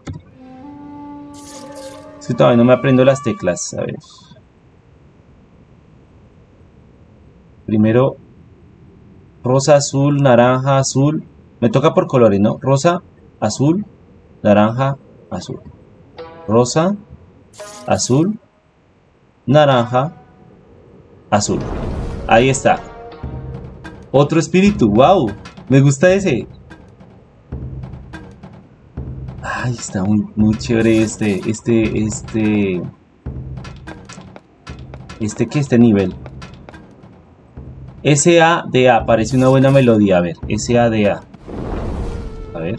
Speaker 1: Es que todavía no me aprendo las teclas. A ver. Primero, rosa, azul, naranja, azul. Me toca por colores, ¿no? Rosa, azul, naranja, azul. Rosa, azul, naranja, azul. Ahí está. Otro espíritu, wow. Me gusta ese. Ay, está muy, muy chévere este, este, este... Este que este nivel. S-A-D-A, parece una buena melodía, a ver, S-A-D-A. A ver.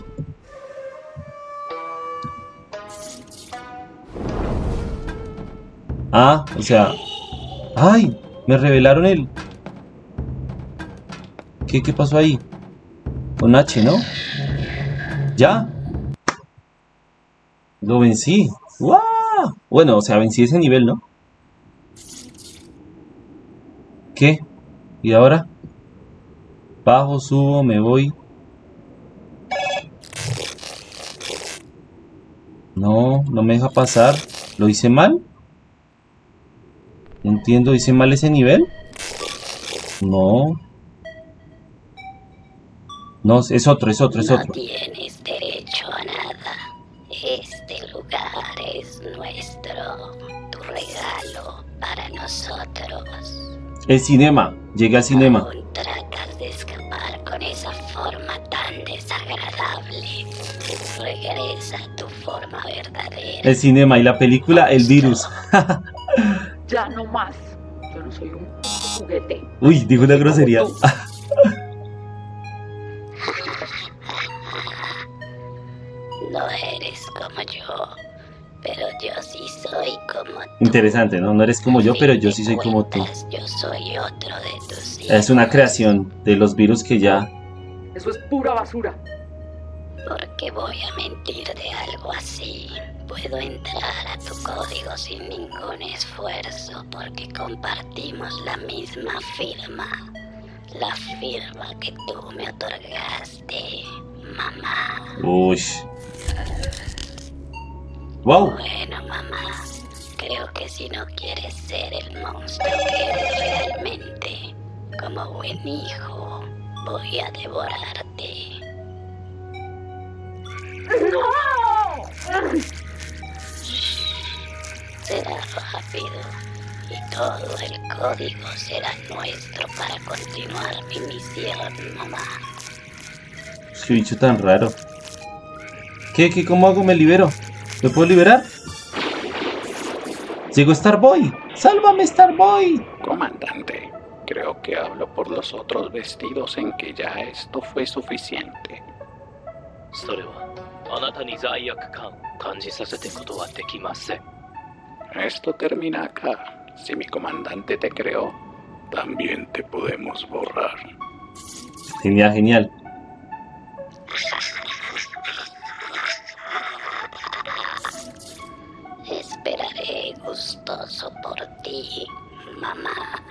Speaker 1: Ah, o sea... ¡Ay! Me revelaron el... ¿Qué, qué pasó ahí? Con H, ¿no? ¿Ya? Lo vencí. ¡Wow! Bueno, o sea, vencí ese nivel, ¿no? ¿Qué? ¿Y ahora? Bajo, subo, me voy. No, no me deja pasar. ¿Lo hice mal? No entiendo, ¿hice mal ese nivel? No. No, es otro, es otro, es
Speaker 3: no
Speaker 1: otro.
Speaker 3: tienes derecho a nada. Este lugar es nuestro. Tu regalo para nosotros.
Speaker 1: El cinema. Llegué al cinema.
Speaker 3: Aún tratas de escapar con esa forma tan desagradable. Regresa a tu forma verdadera.
Speaker 1: El cinema y la película El Virus.
Speaker 2: Ya no más. Yo no soy un juguete.
Speaker 1: Uy, dijo una grosería.
Speaker 3: No eres como yo, pero yo sí soy como tú.
Speaker 1: Interesante, ¿no? No eres como yo, pero yo sí soy como tú.
Speaker 3: Yo soy otro de tus hijos.
Speaker 1: Es una creación de los virus que ya...
Speaker 2: Eso es pura basura.
Speaker 3: ¿Por qué voy a mentir de algo así? Puedo entrar a tu código sin ningún esfuerzo porque compartimos la misma firma. La firma que tú me otorgaste, mamá.
Speaker 1: Uy. Wow.
Speaker 3: Bueno, mamá, creo que si no quieres ser el monstruo que eres realmente, como buen hijo, voy a devorarte. Será rápido y todo el código será nuestro para continuar mi misión, mamá.
Speaker 1: Qué bicho tan raro. ¿Qué, qué, cómo hago? ¿Me libero? ¿Me puedo liberar? Llegó Starboy. ¡Sálvame, Starboy!
Speaker 4: Comandante, creo que hablo por los otros vestidos en que ya esto fue suficiente.
Speaker 8: Soreba, あなたに罪悪感感じさせてことはできません
Speaker 4: Esto termina acá. Si mi comandante te creó, también te podemos borrar.
Speaker 1: Genial, genial.
Speaker 3: Esperaré gustoso por ti, mamá.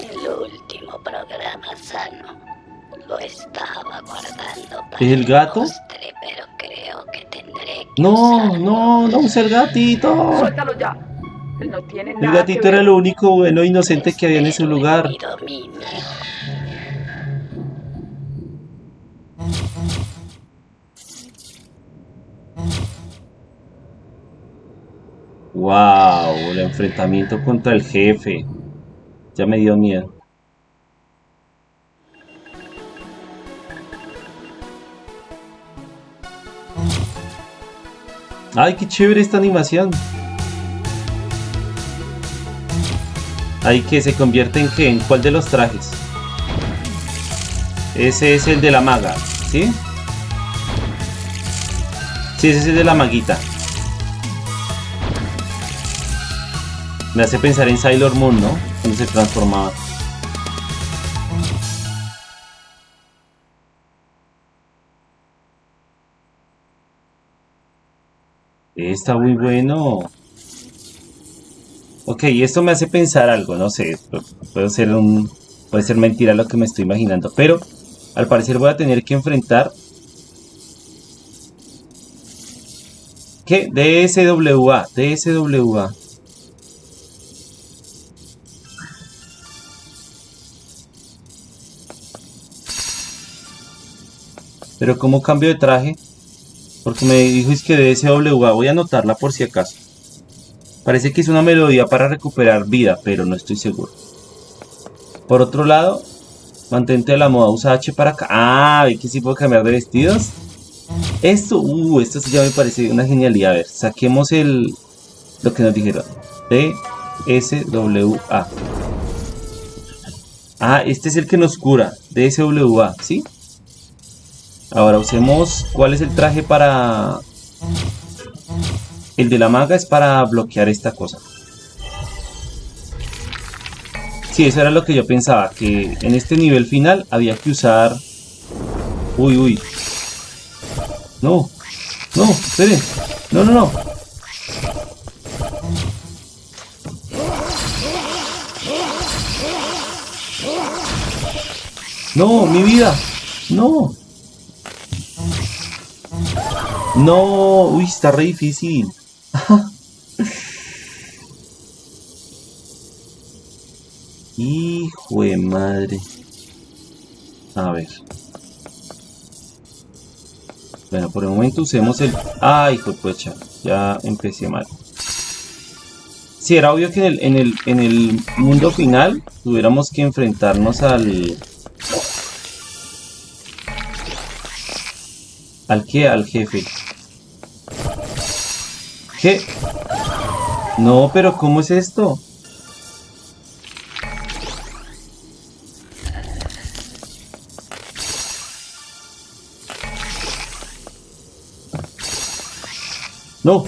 Speaker 3: El último programa sano lo estaba guardando para
Speaker 1: ¿Es el gato?
Speaker 3: postre, pero creo que tendré que
Speaker 1: No,
Speaker 3: usarlo.
Speaker 1: no, no use el gatito.
Speaker 2: Suéltalo ya. No tiene
Speaker 1: El
Speaker 2: nada
Speaker 1: gatito
Speaker 2: que
Speaker 1: era lo único bueno e inocente que había en ese lugar. Wow, el enfrentamiento contra el jefe. Ya me dio miedo. Ay, qué chévere esta animación. Ay, que se convierte en qué? ¿En cuál de los trajes? Ese es el de la maga, ¿sí? Sí, ese es el de la maguita. Me hace pensar en Sailor Moon, ¿no? Cuando se transformaba. Está muy bueno. Ok, esto me hace pensar algo, no sé, puede ser un... Puede ser mentira lo que me estoy imaginando, pero al parecer voy a tener que enfrentar... ¿Qué? DSWA, DSWA. Pero ¿cómo cambio de traje? Porque me dijo es que DSWA, voy a anotarla por si acaso. Parece que es una melodía para recuperar vida, pero no estoy seguro. Por otro lado, mantente de la moda, usa H para acá. Ah, ¿ve que sí puedo cambiar de vestidos? Esto, uh, esto ya me parece una genialidad. A ver, saquemos el... Lo que nos dijeron. DSWA. Ah, este es el que nos cura. DSWA, ¿sí? Ahora usemos... ¿Cuál es el traje para...? El de la maga es para bloquear esta cosa. Sí, eso era lo que yo pensaba, que en este nivel final había que usar... Uy, uy. No, no, esperen. No, no, no. No, mi vida. No. No, uy, está re difícil. Hijo de madre. A ver. Bueno, por el momento usemos el... ¡Ay, hijo de pucha! Ya empecé mal. Sí, era obvio que en el, en el, en el mundo final tuviéramos que enfrentarnos al... ¿Al qué? Al jefe. ¿Qué? No, pero ¿cómo es esto? No.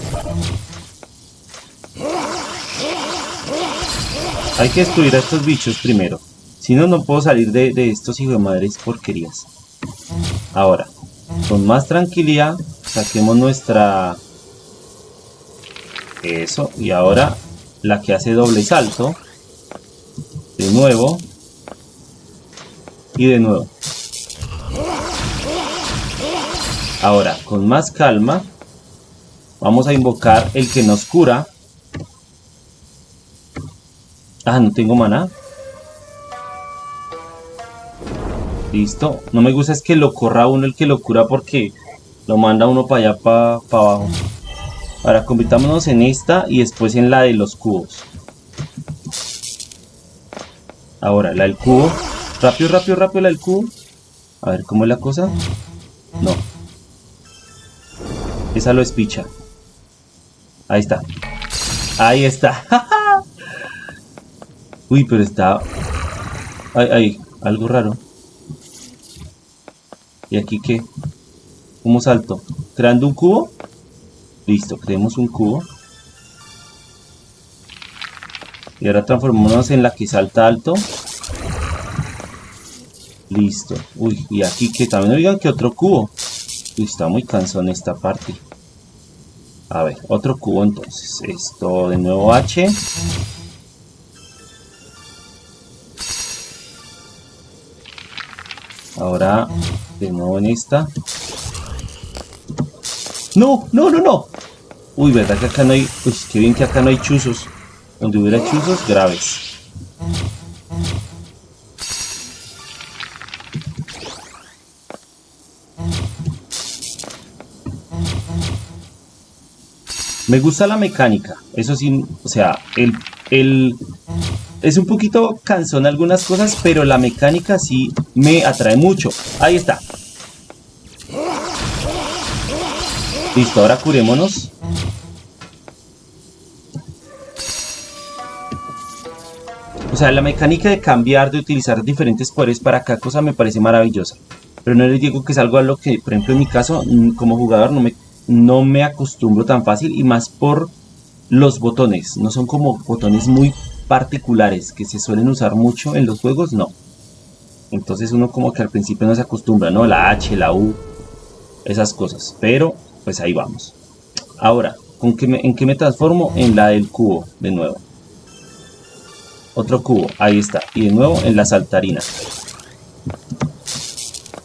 Speaker 1: Hay que destruir a estos bichos primero. Si no, no puedo salir de, de estos hijos de madres porquerías. Ahora, con más tranquilidad, saquemos nuestra eso, y ahora la que hace doble salto. De nuevo. Y de nuevo. Ahora, con más calma, vamos a invocar el que nos cura. Ah, no tengo maná. Listo. No me gusta es que lo corra uno el que lo cura porque lo manda uno para allá, para abajo. Ahora convirtámonos en esta y después en la de los cubos. Ahora, la del cubo. Rápido, rápido, rápido la del cubo. A ver, ¿cómo es la cosa? No. Esa lo espicha. Ahí está. Ahí está. Uy, pero está... Ay, ay, algo raro. ¿Y aquí qué? ¿Cómo salto? ¿Creando un cubo? Listo, creemos un cubo. Y ahora transformémonos en la que salta alto. Listo. Uy, y aquí que también oigan que otro cubo. Uy, está muy cansón esta parte. A ver, otro cubo entonces. Esto de nuevo H. Ahora, de nuevo en esta. ¡No! ¡No, no, no! Uy, ¿verdad que acá no hay... Uy, qué bien que acá no hay chuzos. Donde hubiera chuzos, graves. Me gusta la mecánica, eso sí, o sea, el, el, es un poquito cansón algunas cosas, pero la mecánica sí me atrae mucho. Ahí está. Listo, ahora curémonos. O sea, la mecánica de cambiar, de utilizar diferentes poderes para cada cosa me parece maravillosa. Pero no les digo que es algo a lo que, por ejemplo, en mi caso, mm, como jugador no me, no me acostumbro tan fácil y más por los botones. No son como botones muy particulares que se suelen usar mucho en los juegos, no. Entonces uno como que al principio no se acostumbra, ¿no? La H, la U, esas cosas. Pero pues ahí vamos. Ahora, ¿con qué ¿en qué me transformo? En la del cubo, de nuevo. Otro cubo, ahí está. Y de nuevo en la saltarina.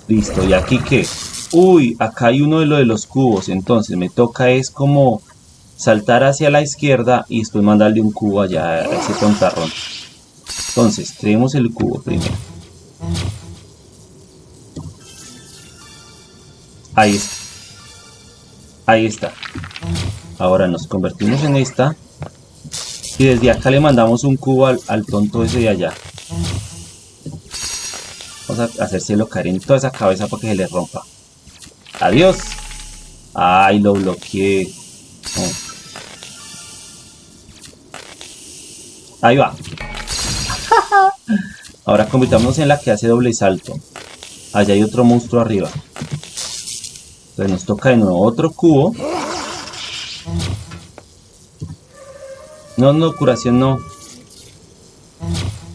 Speaker 1: Listo, ¿y aquí qué? Uy, acá hay uno de lo de los cubos. Entonces me toca es como saltar hacia la izquierda y después mandarle un cubo allá a ese tontarrón. Entonces, creemos el cubo primero. Ahí está. Ahí está. Ahora nos convertimos en esta. Y desde acá le mandamos un cubo al, al tonto ese de allá. Vamos a hacérselo caer en toda esa cabeza para que se le rompa. Adiós. Ay, lo bloqueé. Oh. Ahí va. Ahora convirtámonos en la que hace doble salto. Allá hay otro monstruo arriba. Entonces nos toca de nuevo otro cubo. No, no, curación no.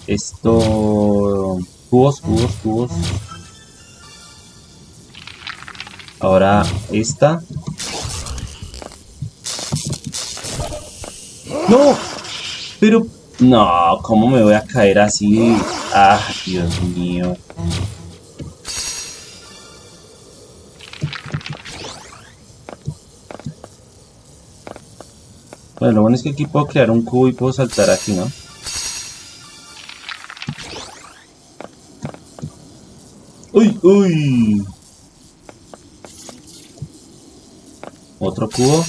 Speaker 1: Esto... Cubos, cubos, cubos. Ahora esta. ¡No! Pero... No, ¿cómo me voy a caer así? Ah, Dios mío. Bueno, lo bueno es que aquí puedo crear un cubo y puedo saltar aquí, ¿no? ¡Uy, uy! Otro cubo.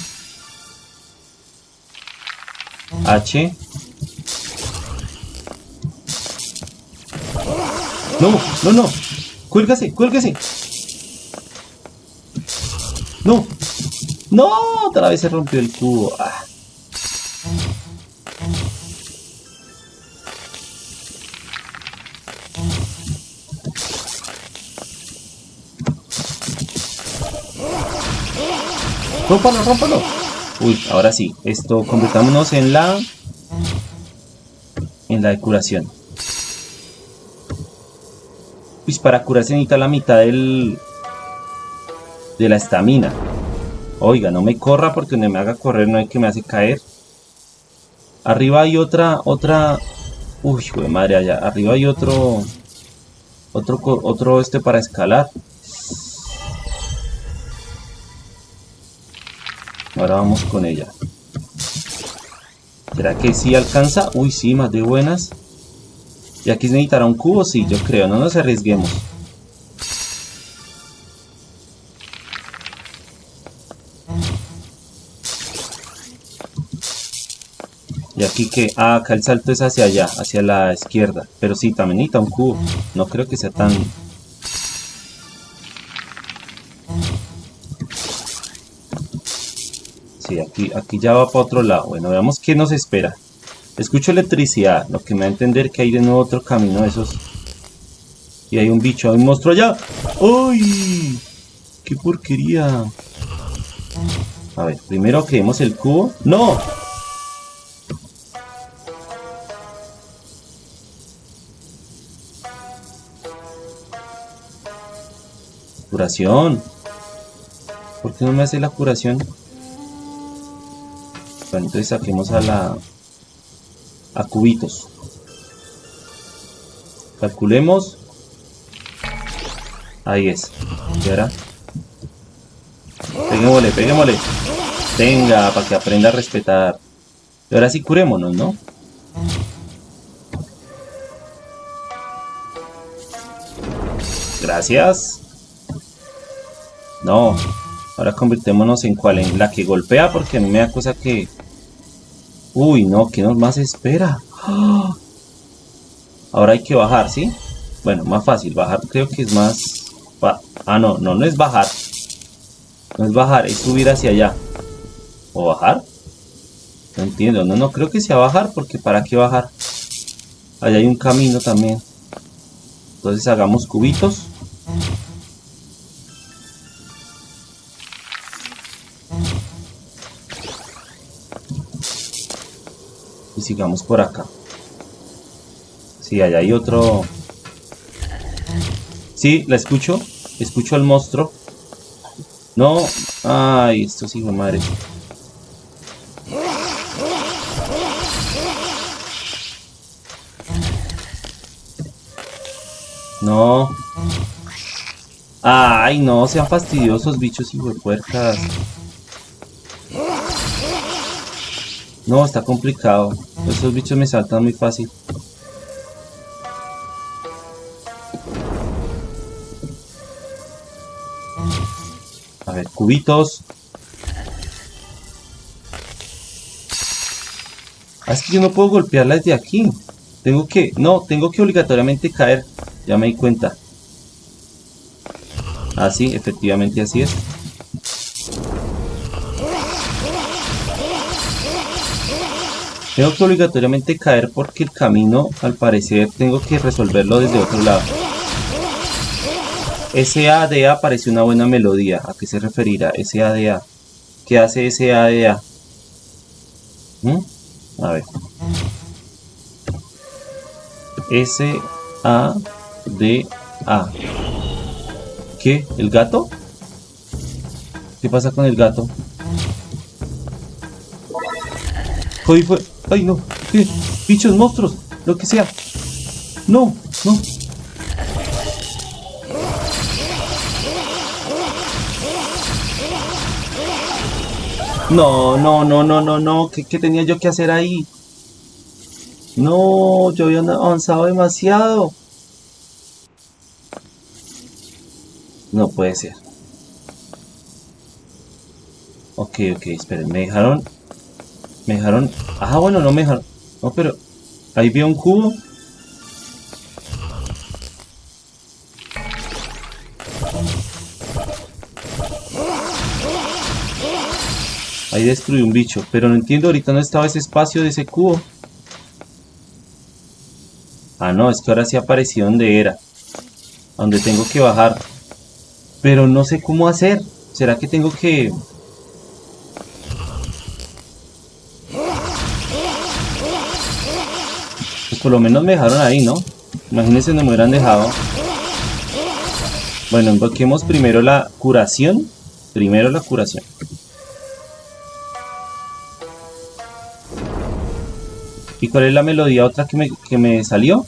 Speaker 1: H. No, no, no. Cuélgase, cuélgase. No. No, otra vez se rompió el cubo. Ah. Rómpalo, rómpalo. Uy, ahora sí. Esto, convirtámonos en la... En la curación. Para curarse necesita la mitad del... De la estamina. Oiga, no me corra porque no me haga correr no hay que me hace caer. Arriba hay otra, otra... Uy, de madre, allá. Arriba hay otro... Otro, otro este para escalar. Ahora vamos con ella. ¿Será que sí alcanza? Uy, sí, más de buenas. ¿Y aquí se necesitará un cubo? Sí, yo creo. No nos arriesguemos. ¿Y aquí que Ah, acá el salto es hacia allá, hacia la izquierda. Pero sí, también necesita un cubo. No creo que sea tan aquí, aquí ya va para otro lado. Bueno, veamos qué nos espera. Escucho electricidad, lo que me va a entender que hay de nuevo otro camino de esos. Y hay un bicho, hay un monstruo allá. ¡Uy! ¡Qué porquería! A ver, primero creemos el cubo. ¡No! Curación. ¿Por qué no me hace la curación? entonces saquemos a la a cubitos. Calculemos. Ahí es. Y ahora peguémosle, peguémosle. Venga, para que aprenda a respetar. Y ahora sí curémonos, ¿no? gracias. No. Ahora convirtémonos en cuál, en la que golpea porque a mí me da cosa que Uy, no, ¿qué nos más espera? Ahora hay que bajar, ¿sí? Bueno, más fácil, bajar creo que es más... Ah, no, no, no es bajar. No es bajar, es subir hacia allá. ¿O bajar? No entiendo, no, no creo que sea bajar porque ¿para qué bajar? Allá hay un camino también. Entonces hagamos cubitos. sigamos por acá. Sí, allá hay otro... Sí, la escucho. Escucho al monstruo. No. Ay, esto sí, madre. No. Ay, no, sean fastidiosos, bichos y puercas. No, está complicado. Esos bichos me saltan muy fácil. A ver, cubitos. Ah, es que yo no puedo golpearla desde aquí. Tengo que... No, tengo que obligatoriamente caer. Ya me di cuenta. Ah, sí, efectivamente así es. Tengo que obligatoriamente caer porque el camino, al parecer, tengo que resolverlo desde otro lado. SADA parece una buena melodía. ¿A qué se referirá? SADA. ¿Qué hace SADA? ¿Mm? A ver. S-A-D-A. ¿Qué? ¿El gato? ¿Qué pasa con el gato? Hoy fue... ¡Ay, no! ¡Bichos, monstruos! Lo que sea. ¡No! ¡No! No, no, no, no, no, no. ¿Qué, ¿Qué, tenía yo que hacer ahí? No, yo había avanzado demasiado. No puede ser. Ok, ok, esperen, me dejaron... Me dejaron... Ah, bueno, no me dejaron... No, pero... Ahí vi un cubo. Ahí destruí un bicho, pero no entiendo, ahorita no estaba ese espacio de ese cubo. Ah, no, es que ahora sí apareció donde era. Donde tengo que bajar. Pero no sé cómo hacer. ¿Será que tengo que...? Pues por lo menos me dejaron ahí, ¿no? Imagínense no me hubieran dejado. Bueno, invoquemos primero la curación. Primero la curación. ¿Y cuál es la melodía otra que me, que me salió?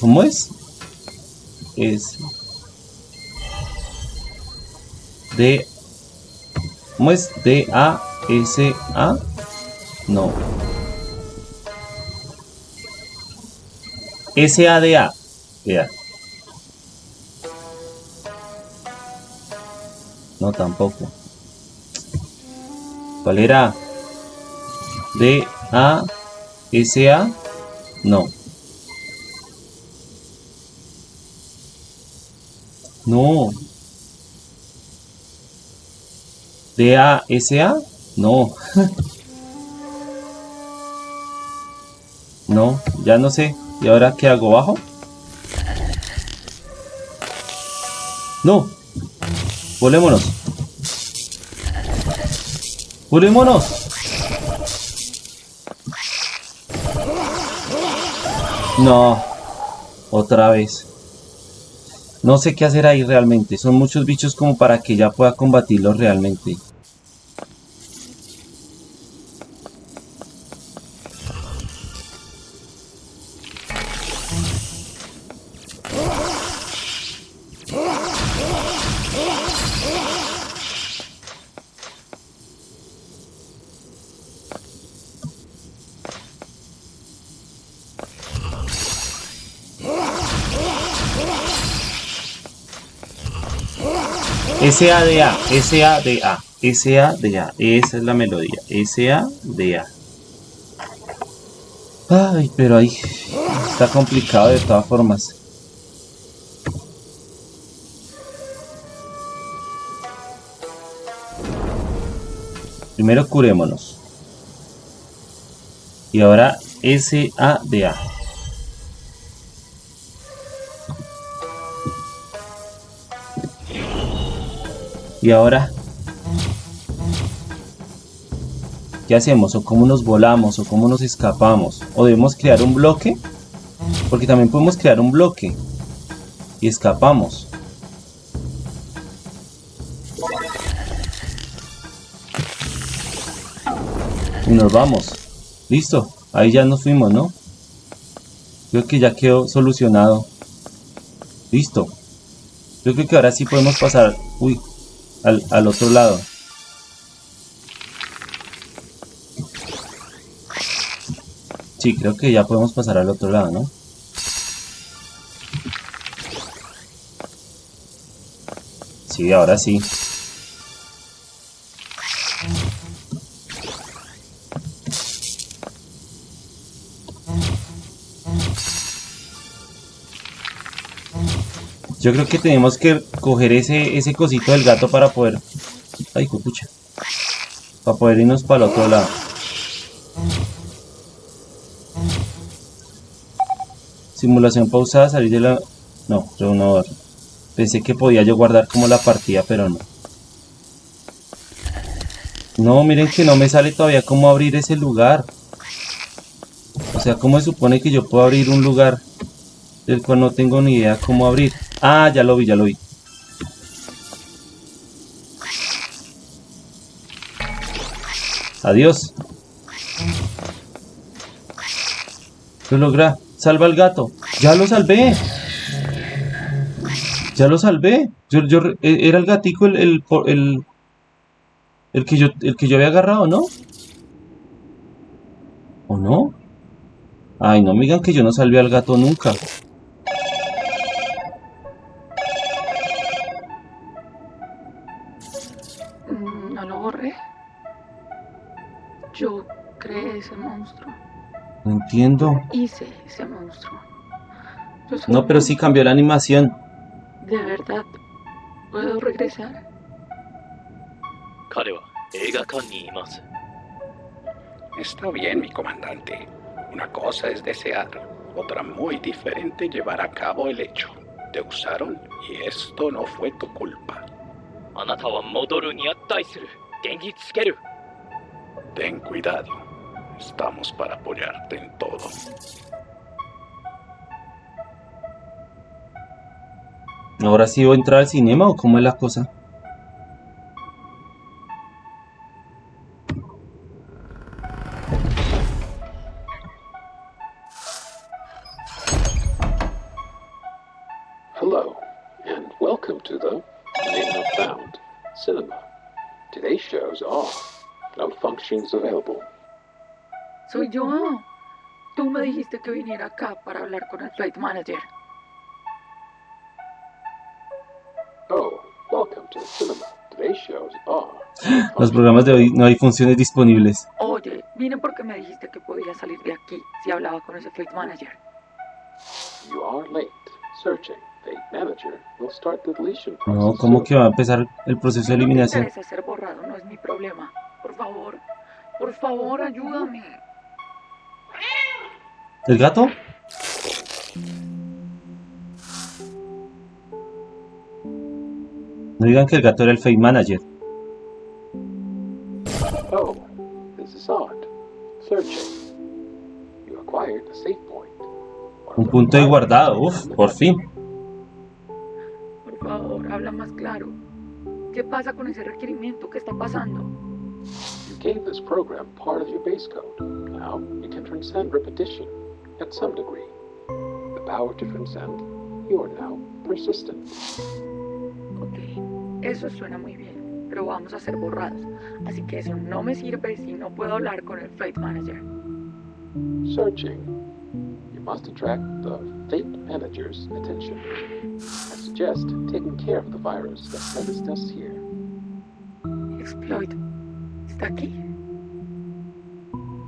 Speaker 1: ¿Cómo es? Es... D... ¿Cómo es? D, A, S, A. No. S, A. No, tampoco. ¿Cuál era? D, A, S, A. No. No. D, A, S, A. No. no, ya no sé. ¿Y ahora qué hago? ¿Bajo? No. Volémonos. ¡Volémonos! No. Otra vez. No sé qué hacer ahí realmente. Son muchos bichos como para que ya pueda combatirlos realmente. S-A-D-A, S-A-D-A, S-A-D-A, esa es la melodía, S-A-D-A. Ay, pero ahí está complicado de todas formas. Primero curémonos. Y ahora S-A-D-A. Y ahora, ¿qué hacemos? ¿O cómo nos volamos? ¿O cómo nos escapamos? ¿O debemos crear un bloque? Porque también podemos crear un bloque. Y escapamos. Y nos vamos. Listo, ahí ya nos fuimos, ¿no? Creo que ya quedó solucionado. Listo. Yo creo que ahora sí podemos pasar, uy, al, al otro lado. Sí, creo que ya podemos pasar al otro lado, ¿no? Sí, ahora sí. Yo creo que tenemos que coger ese, ese cosito del gato para poder... Ay, pucha. Para poder irnos para el otro lado. Simulación pausada, salir de la... No, reunador. Pensé que podía yo guardar como la partida, pero no. No, miren que no me sale todavía cómo abrir ese lugar. O sea, ¿cómo se supone que yo puedo abrir un lugar del cual no tengo ni idea cómo abrir? Ah, ya lo vi, ya lo vi. Adiós. Lo logra. Salva al gato. Ya lo salvé. Ya lo salvé. Yo, yo, e, era el gatico el, el, el, el, que yo, el que yo había agarrado, ¿no? ¿O no? Ay, no me digan que yo no salvé al gato nunca.
Speaker 2: ese monstruo.
Speaker 1: No entiendo.
Speaker 2: Pues
Speaker 1: no, pero sí cambió la animación.
Speaker 2: ¿De verdad? ¿Puedo regresar?
Speaker 4: Está bien, mi comandante. Una cosa es desear, otra muy diferente llevar a cabo el hecho. Te usaron y esto no fue tu culpa. Ten cuidado. Estamos para apoyarte en todo.
Speaker 1: ¿Ahora sí voy a entrar al cinema o cómo es la cosa?
Speaker 2: Soy yo. Tú me dijiste que viniera acá para hablar con el flight manager.
Speaker 7: Oh, welcome to the cinema. Today's shows are
Speaker 1: Los programas de hoy no hay funciones disponibles.
Speaker 2: Oye, vine porque me dijiste que podía salir de aquí si hablaba con ese flight manager.
Speaker 7: You are late. Searching. The manager will start the deletion
Speaker 1: No. ¿cómo que va a empezar el proceso de
Speaker 2: no
Speaker 1: eliminación?
Speaker 2: interesa ser borrado, no es mi problema. Por favor, por favor, ayúdame.
Speaker 1: ¿El gato? No digan que el gato era el fake manager.
Speaker 7: Oh, this is odd. Searching. You acquired a save point.
Speaker 1: Un punto de guardado,
Speaker 7: is
Speaker 1: uf,
Speaker 7: the
Speaker 1: por fin.
Speaker 2: Por favor, habla más claro. ¿Qué pasa con ese requerimiento? ¿Qué está pasando?
Speaker 7: You gave this program part of your base code. Now you can transcend repetition at some degree. The power to transcend, you are now persistent.
Speaker 2: Ok, eso suena muy bien, pero vamos a ser borrados. Así que eso no me sirve si no puedo hablar con el flight manager.
Speaker 7: Searching. You must attract the Fate Manager's attention. I suggest taking care of the virus that menaced us here.
Speaker 2: Exploit, ¿está aquí?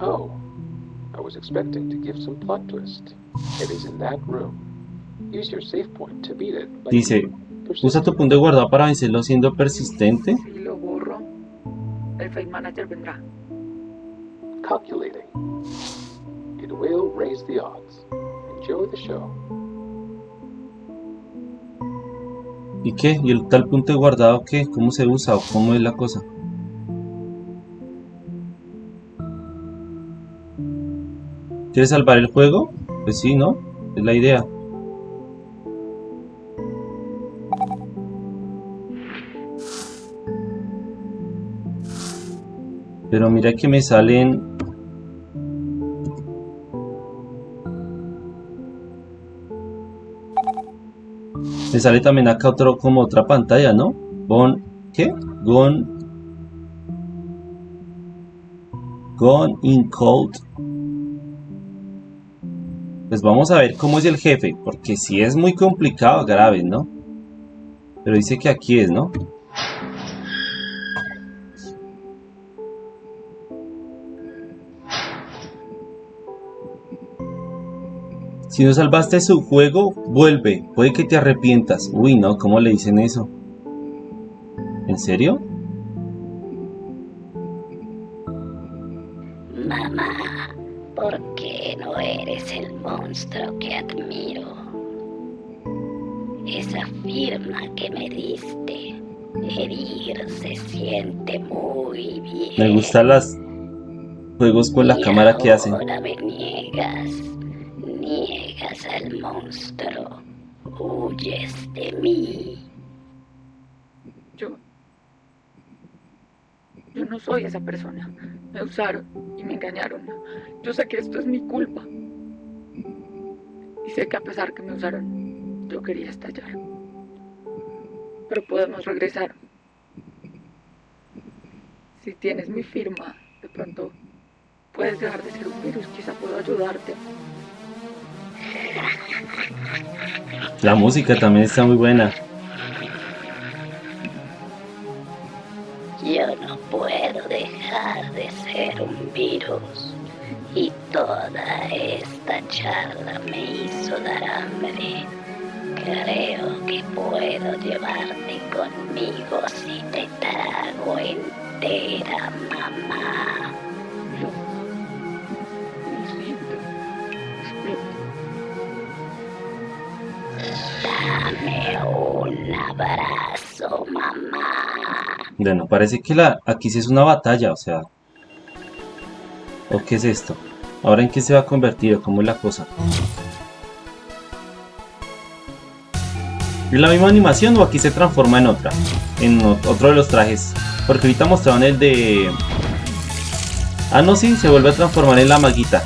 Speaker 7: Oh, I was expecting to give some plot twist. It is in that room. Use your save point to beat it.
Speaker 1: Dice, Usa tu punto de guardado para vencerlo siendo persistente.
Speaker 2: Si lo borro, el flight manager vendrá.
Speaker 7: Calculating. It will raise the odds. Enjoy the show.
Speaker 1: ¿Y qué? ¿Y el tal punto de guardado qué? ¿Cómo se usa o cómo es la cosa? ¿Quieres salvar el juego? Pues sí, ¿no? Es la idea. Pero mira que me salen... Me sale también acá otro, como otra pantalla, ¿no? ¿Qué? Gon... Gone in cold pues vamos a ver cómo es el jefe, porque si es muy complicado, grave, ¿no? Pero dice que aquí es, ¿no? Si no salvaste su juego, vuelve. Puede que te arrepientas. Uy, no, ¿cómo le dicen eso? ¿En serio?
Speaker 3: Monstruo que admiro? Esa firma que me diste, herir se siente muy bien.
Speaker 1: Me gustan los juegos con la
Speaker 3: Y
Speaker 1: cámara que hacen.
Speaker 3: Ahora me niegas, niegas al monstruo, huyes de mí.
Speaker 2: Yo. Yo no soy esa persona. Me usaron y me engañaron. Yo sé que esto es mi culpa. Y sé que a pesar que me usaron, yo quería estallar. Pero podemos regresar. Si tienes mi firma, de pronto puedes dejar de ser un virus. Quizá puedo ayudarte.
Speaker 1: La música también está muy buena.
Speaker 3: Yo no puedo dejar de ser un virus. Y toda esta charla me hizo dar hambre. Creo que puedo llevarte conmigo si te trago entera, mamá. Dame un abrazo, mamá.
Speaker 1: Bueno, parece que la aquí sí es una batalla, o sea. ¿O qué es esto? ¿Ahora en qué se va a convertir? ¿Cómo es la cosa? ¿Es la misma animación o aquí se transforma en otra? En ot- otro de los trajes. Porque ahorita mostraron el de... Ah, no, sí, se vuelve a transformar en la maguita.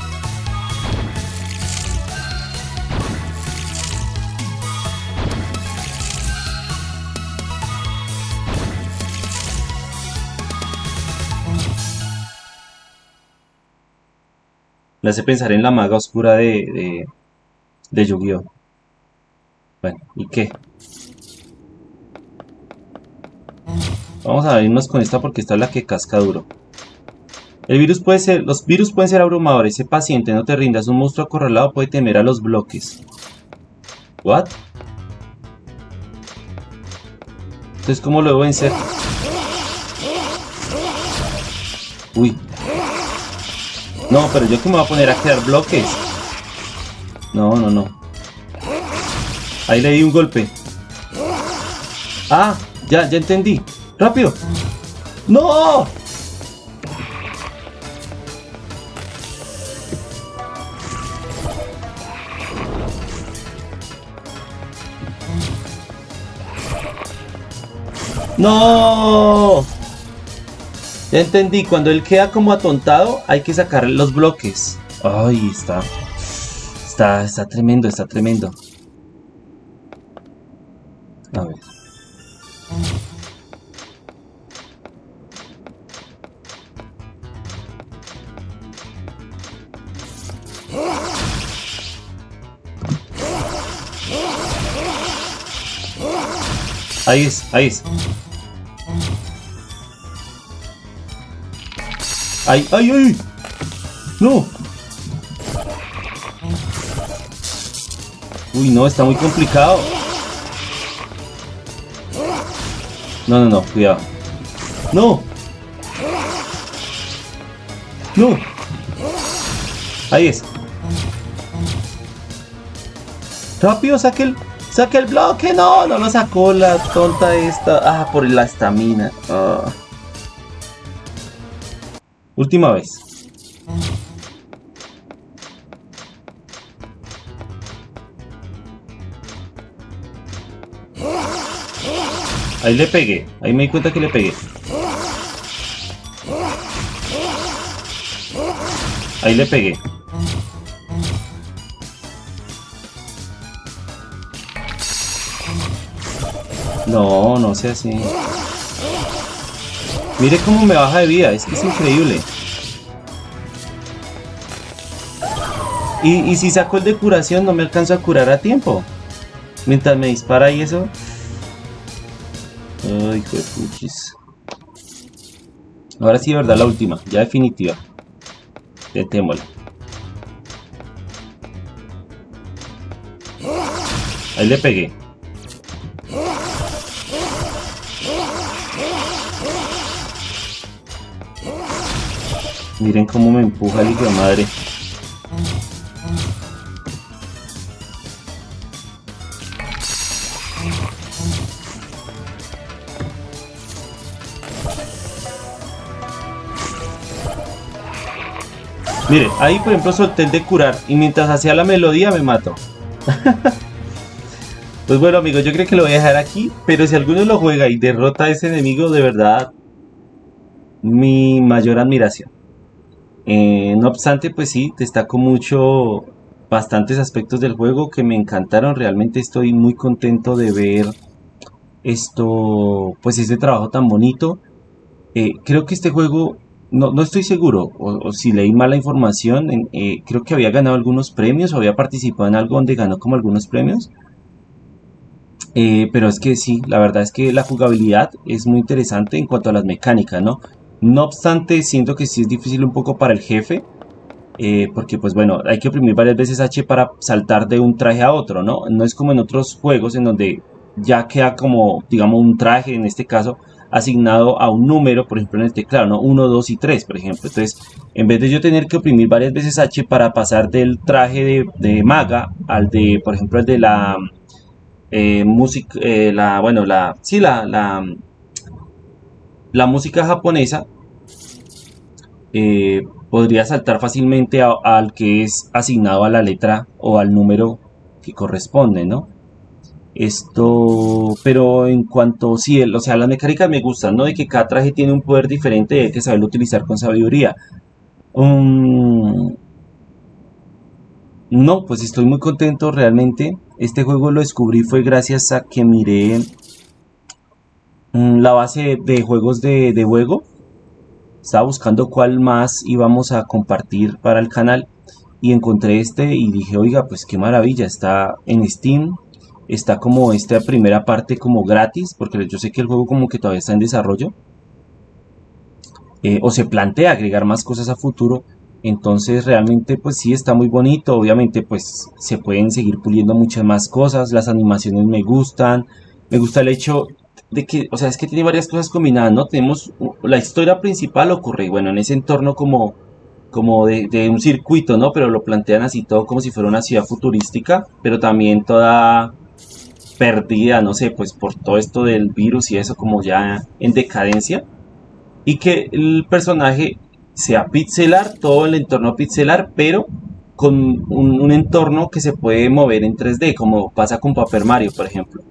Speaker 1: Me hace pensar en la maga oscura de, de, de Yu-Gi-Oh! Bueno, ¿y qué? Vamos a irnos con esta porque esta es la que casca duro. El virus puede ser, los virus pueden ser abrumadores. Sé paciente, no te rindas. Un monstruo acorralado puede temer a los bloques. ¿What? Entonces, ¿cómo lo debo vencer? Uy. No, pero yo que me voy a poner a crear bloques. No, no, no. Ahí le di un golpe. Ah, ya, ya entendí. ¡Rápido! ¡No! ¡No! Ya entendí, cuando él queda como atontado, hay que sacar los bloques. Ay, está. Está, está tremendo, está tremendo. A ver. Ahí es, ahí es. ¡Ay, ay, ay! ¡No! Uy, no, está muy complicado. No, no, no, cuidado. ¡No! ¡No! Ahí es. ¡Rápido, saque el, saque el bloque! ¡No! No lo sacó la tonta esta. Ah, por la estamina. Ah. Última vez. Ahí le pegué. Ahí me di cuenta que le pegué. Ahí le pegué. No, no sea así. Mire cómo me baja de vida, es que es increíble. Y, y si saco el de curación no me alcanzo a curar a tiempo. Mientras me dispara y eso. Ay, de puchis. Ahora sí, de verdad, la última, ya definitiva. Detémosla. Ahí le pegué. Miren cómo me empuja el hijo madre. Mire, ahí por ejemplo solté el de curar y mientras hacía la melodía me mato. pues bueno amigos, yo creo que lo voy a dejar aquí, pero si alguno lo juega y derrota a ese enemigo, de verdad, mi mayor admiración. Eh, no obstante, pues sí, destaco mucho bastantes aspectos del juego que me encantaron. Realmente estoy muy contento de ver esto, pues este trabajo tan bonito. Eh, creo que este juego no, no estoy seguro, o, si leí mala información, eh, creo que había ganado algunos premios o había participado en algo donde ganó como algunos premios. Pero es que sí, la verdad es que la jugabilidad es muy interesante en cuanto a las mecánicas, ¿no? No obstante, siento que sí es difícil un poco para el jefe, eh, porque pues bueno, hay que oprimir varias veces H para saltar de un traje a otro, ¿no? No es como en otros juegos en donde ya queda como, digamos, un traje, en este caso, asignado a un número, por ejemplo en el teclado, ¿no? 1, 2 y 3, por ejemplo. Entonces, en vez de yo tener que oprimir varias veces H para pasar del traje de, maga al de, por ejemplo, el de la eh, música, eh, la, bueno, la, sí, la, la, la música japonesa, eh, podría saltar fácilmente al que es asignado a la letra o al número que corresponde, ¿no? Esto, pero en cuanto, sí, o sea, las mecánicas me gustan, ¿no? De que cada traje tiene un poder diferente y hay que saberlo utilizar con sabiduría. Um, no, pues estoy muy contento realmente. Este juego lo descubrí fue gracias a que miré la base de juegos de, de juego. Estaba buscando cuál más íbamos a compartir para el canal y encontré este y dije, oiga, pues qué maravilla, está en Steam, está como esta primera parte como gratis, porque yo sé que el juego como que todavía está en desarrollo. Eh, o se plantea agregar más cosas a futuro. Entonces realmente pues sí está muy bonito. Obviamente pues se pueden seguir puliendo muchas más cosas. Las animaciones me gustan. Me gusta el hecho de que, o sea, es que tiene varias cosas combinadas, ¿no? Tenemos la historia principal ocurre, bueno, en ese entorno como, como de, un circuito, ¿no? Pero lo plantean así todo como si fuera una ciudad futurística, pero también toda perdida, no sé, pues por todo esto del virus y eso como ya en decadencia. Y que el personaje sea pixelar, todo el entorno pixelar, pero con un, entorno que se puede mover en 3D, como pasa con Paper Mario, por ejemplo.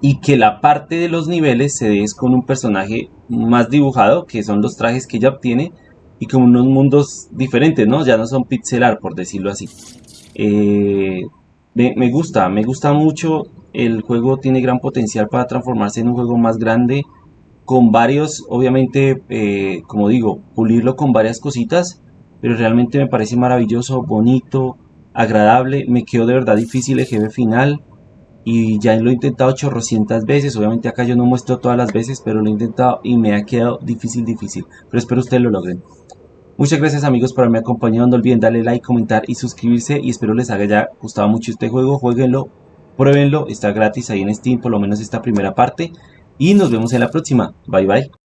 Speaker 1: Y que la parte de los niveles se des con un personaje más dibujado, que son los trajes que ella obtiene, y con unos mundos diferentes, ¿no? Ya no son pixelar, por decirlo así. Eh, me, gusta, me gusta mucho. El juego tiene gran potencial para transformarse en un juego más grande. Con varios, obviamente, eh, como digo, pulirlo con varias cositas. Pero realmente me parece maravilloso, bonito, agradable. Me quedó de verdad difícil el jefe final. Y ya lo he intentado chorrocientas veces. Obviamente acá yo no muestro todas las veces, pero lo he intentado y me ha quedado difícil, difícil. Pero espero ustedes lo logren. Muchas gracias amigos por haberme acompañado, no olviden darle like, comentar y suscribirse y espero les haya gustado mucho este juego, jueguenlo, pruébenlo, está gratis ahí en Steam, por lo menos esta primera parte y nos vemos en la próxima, bye bye.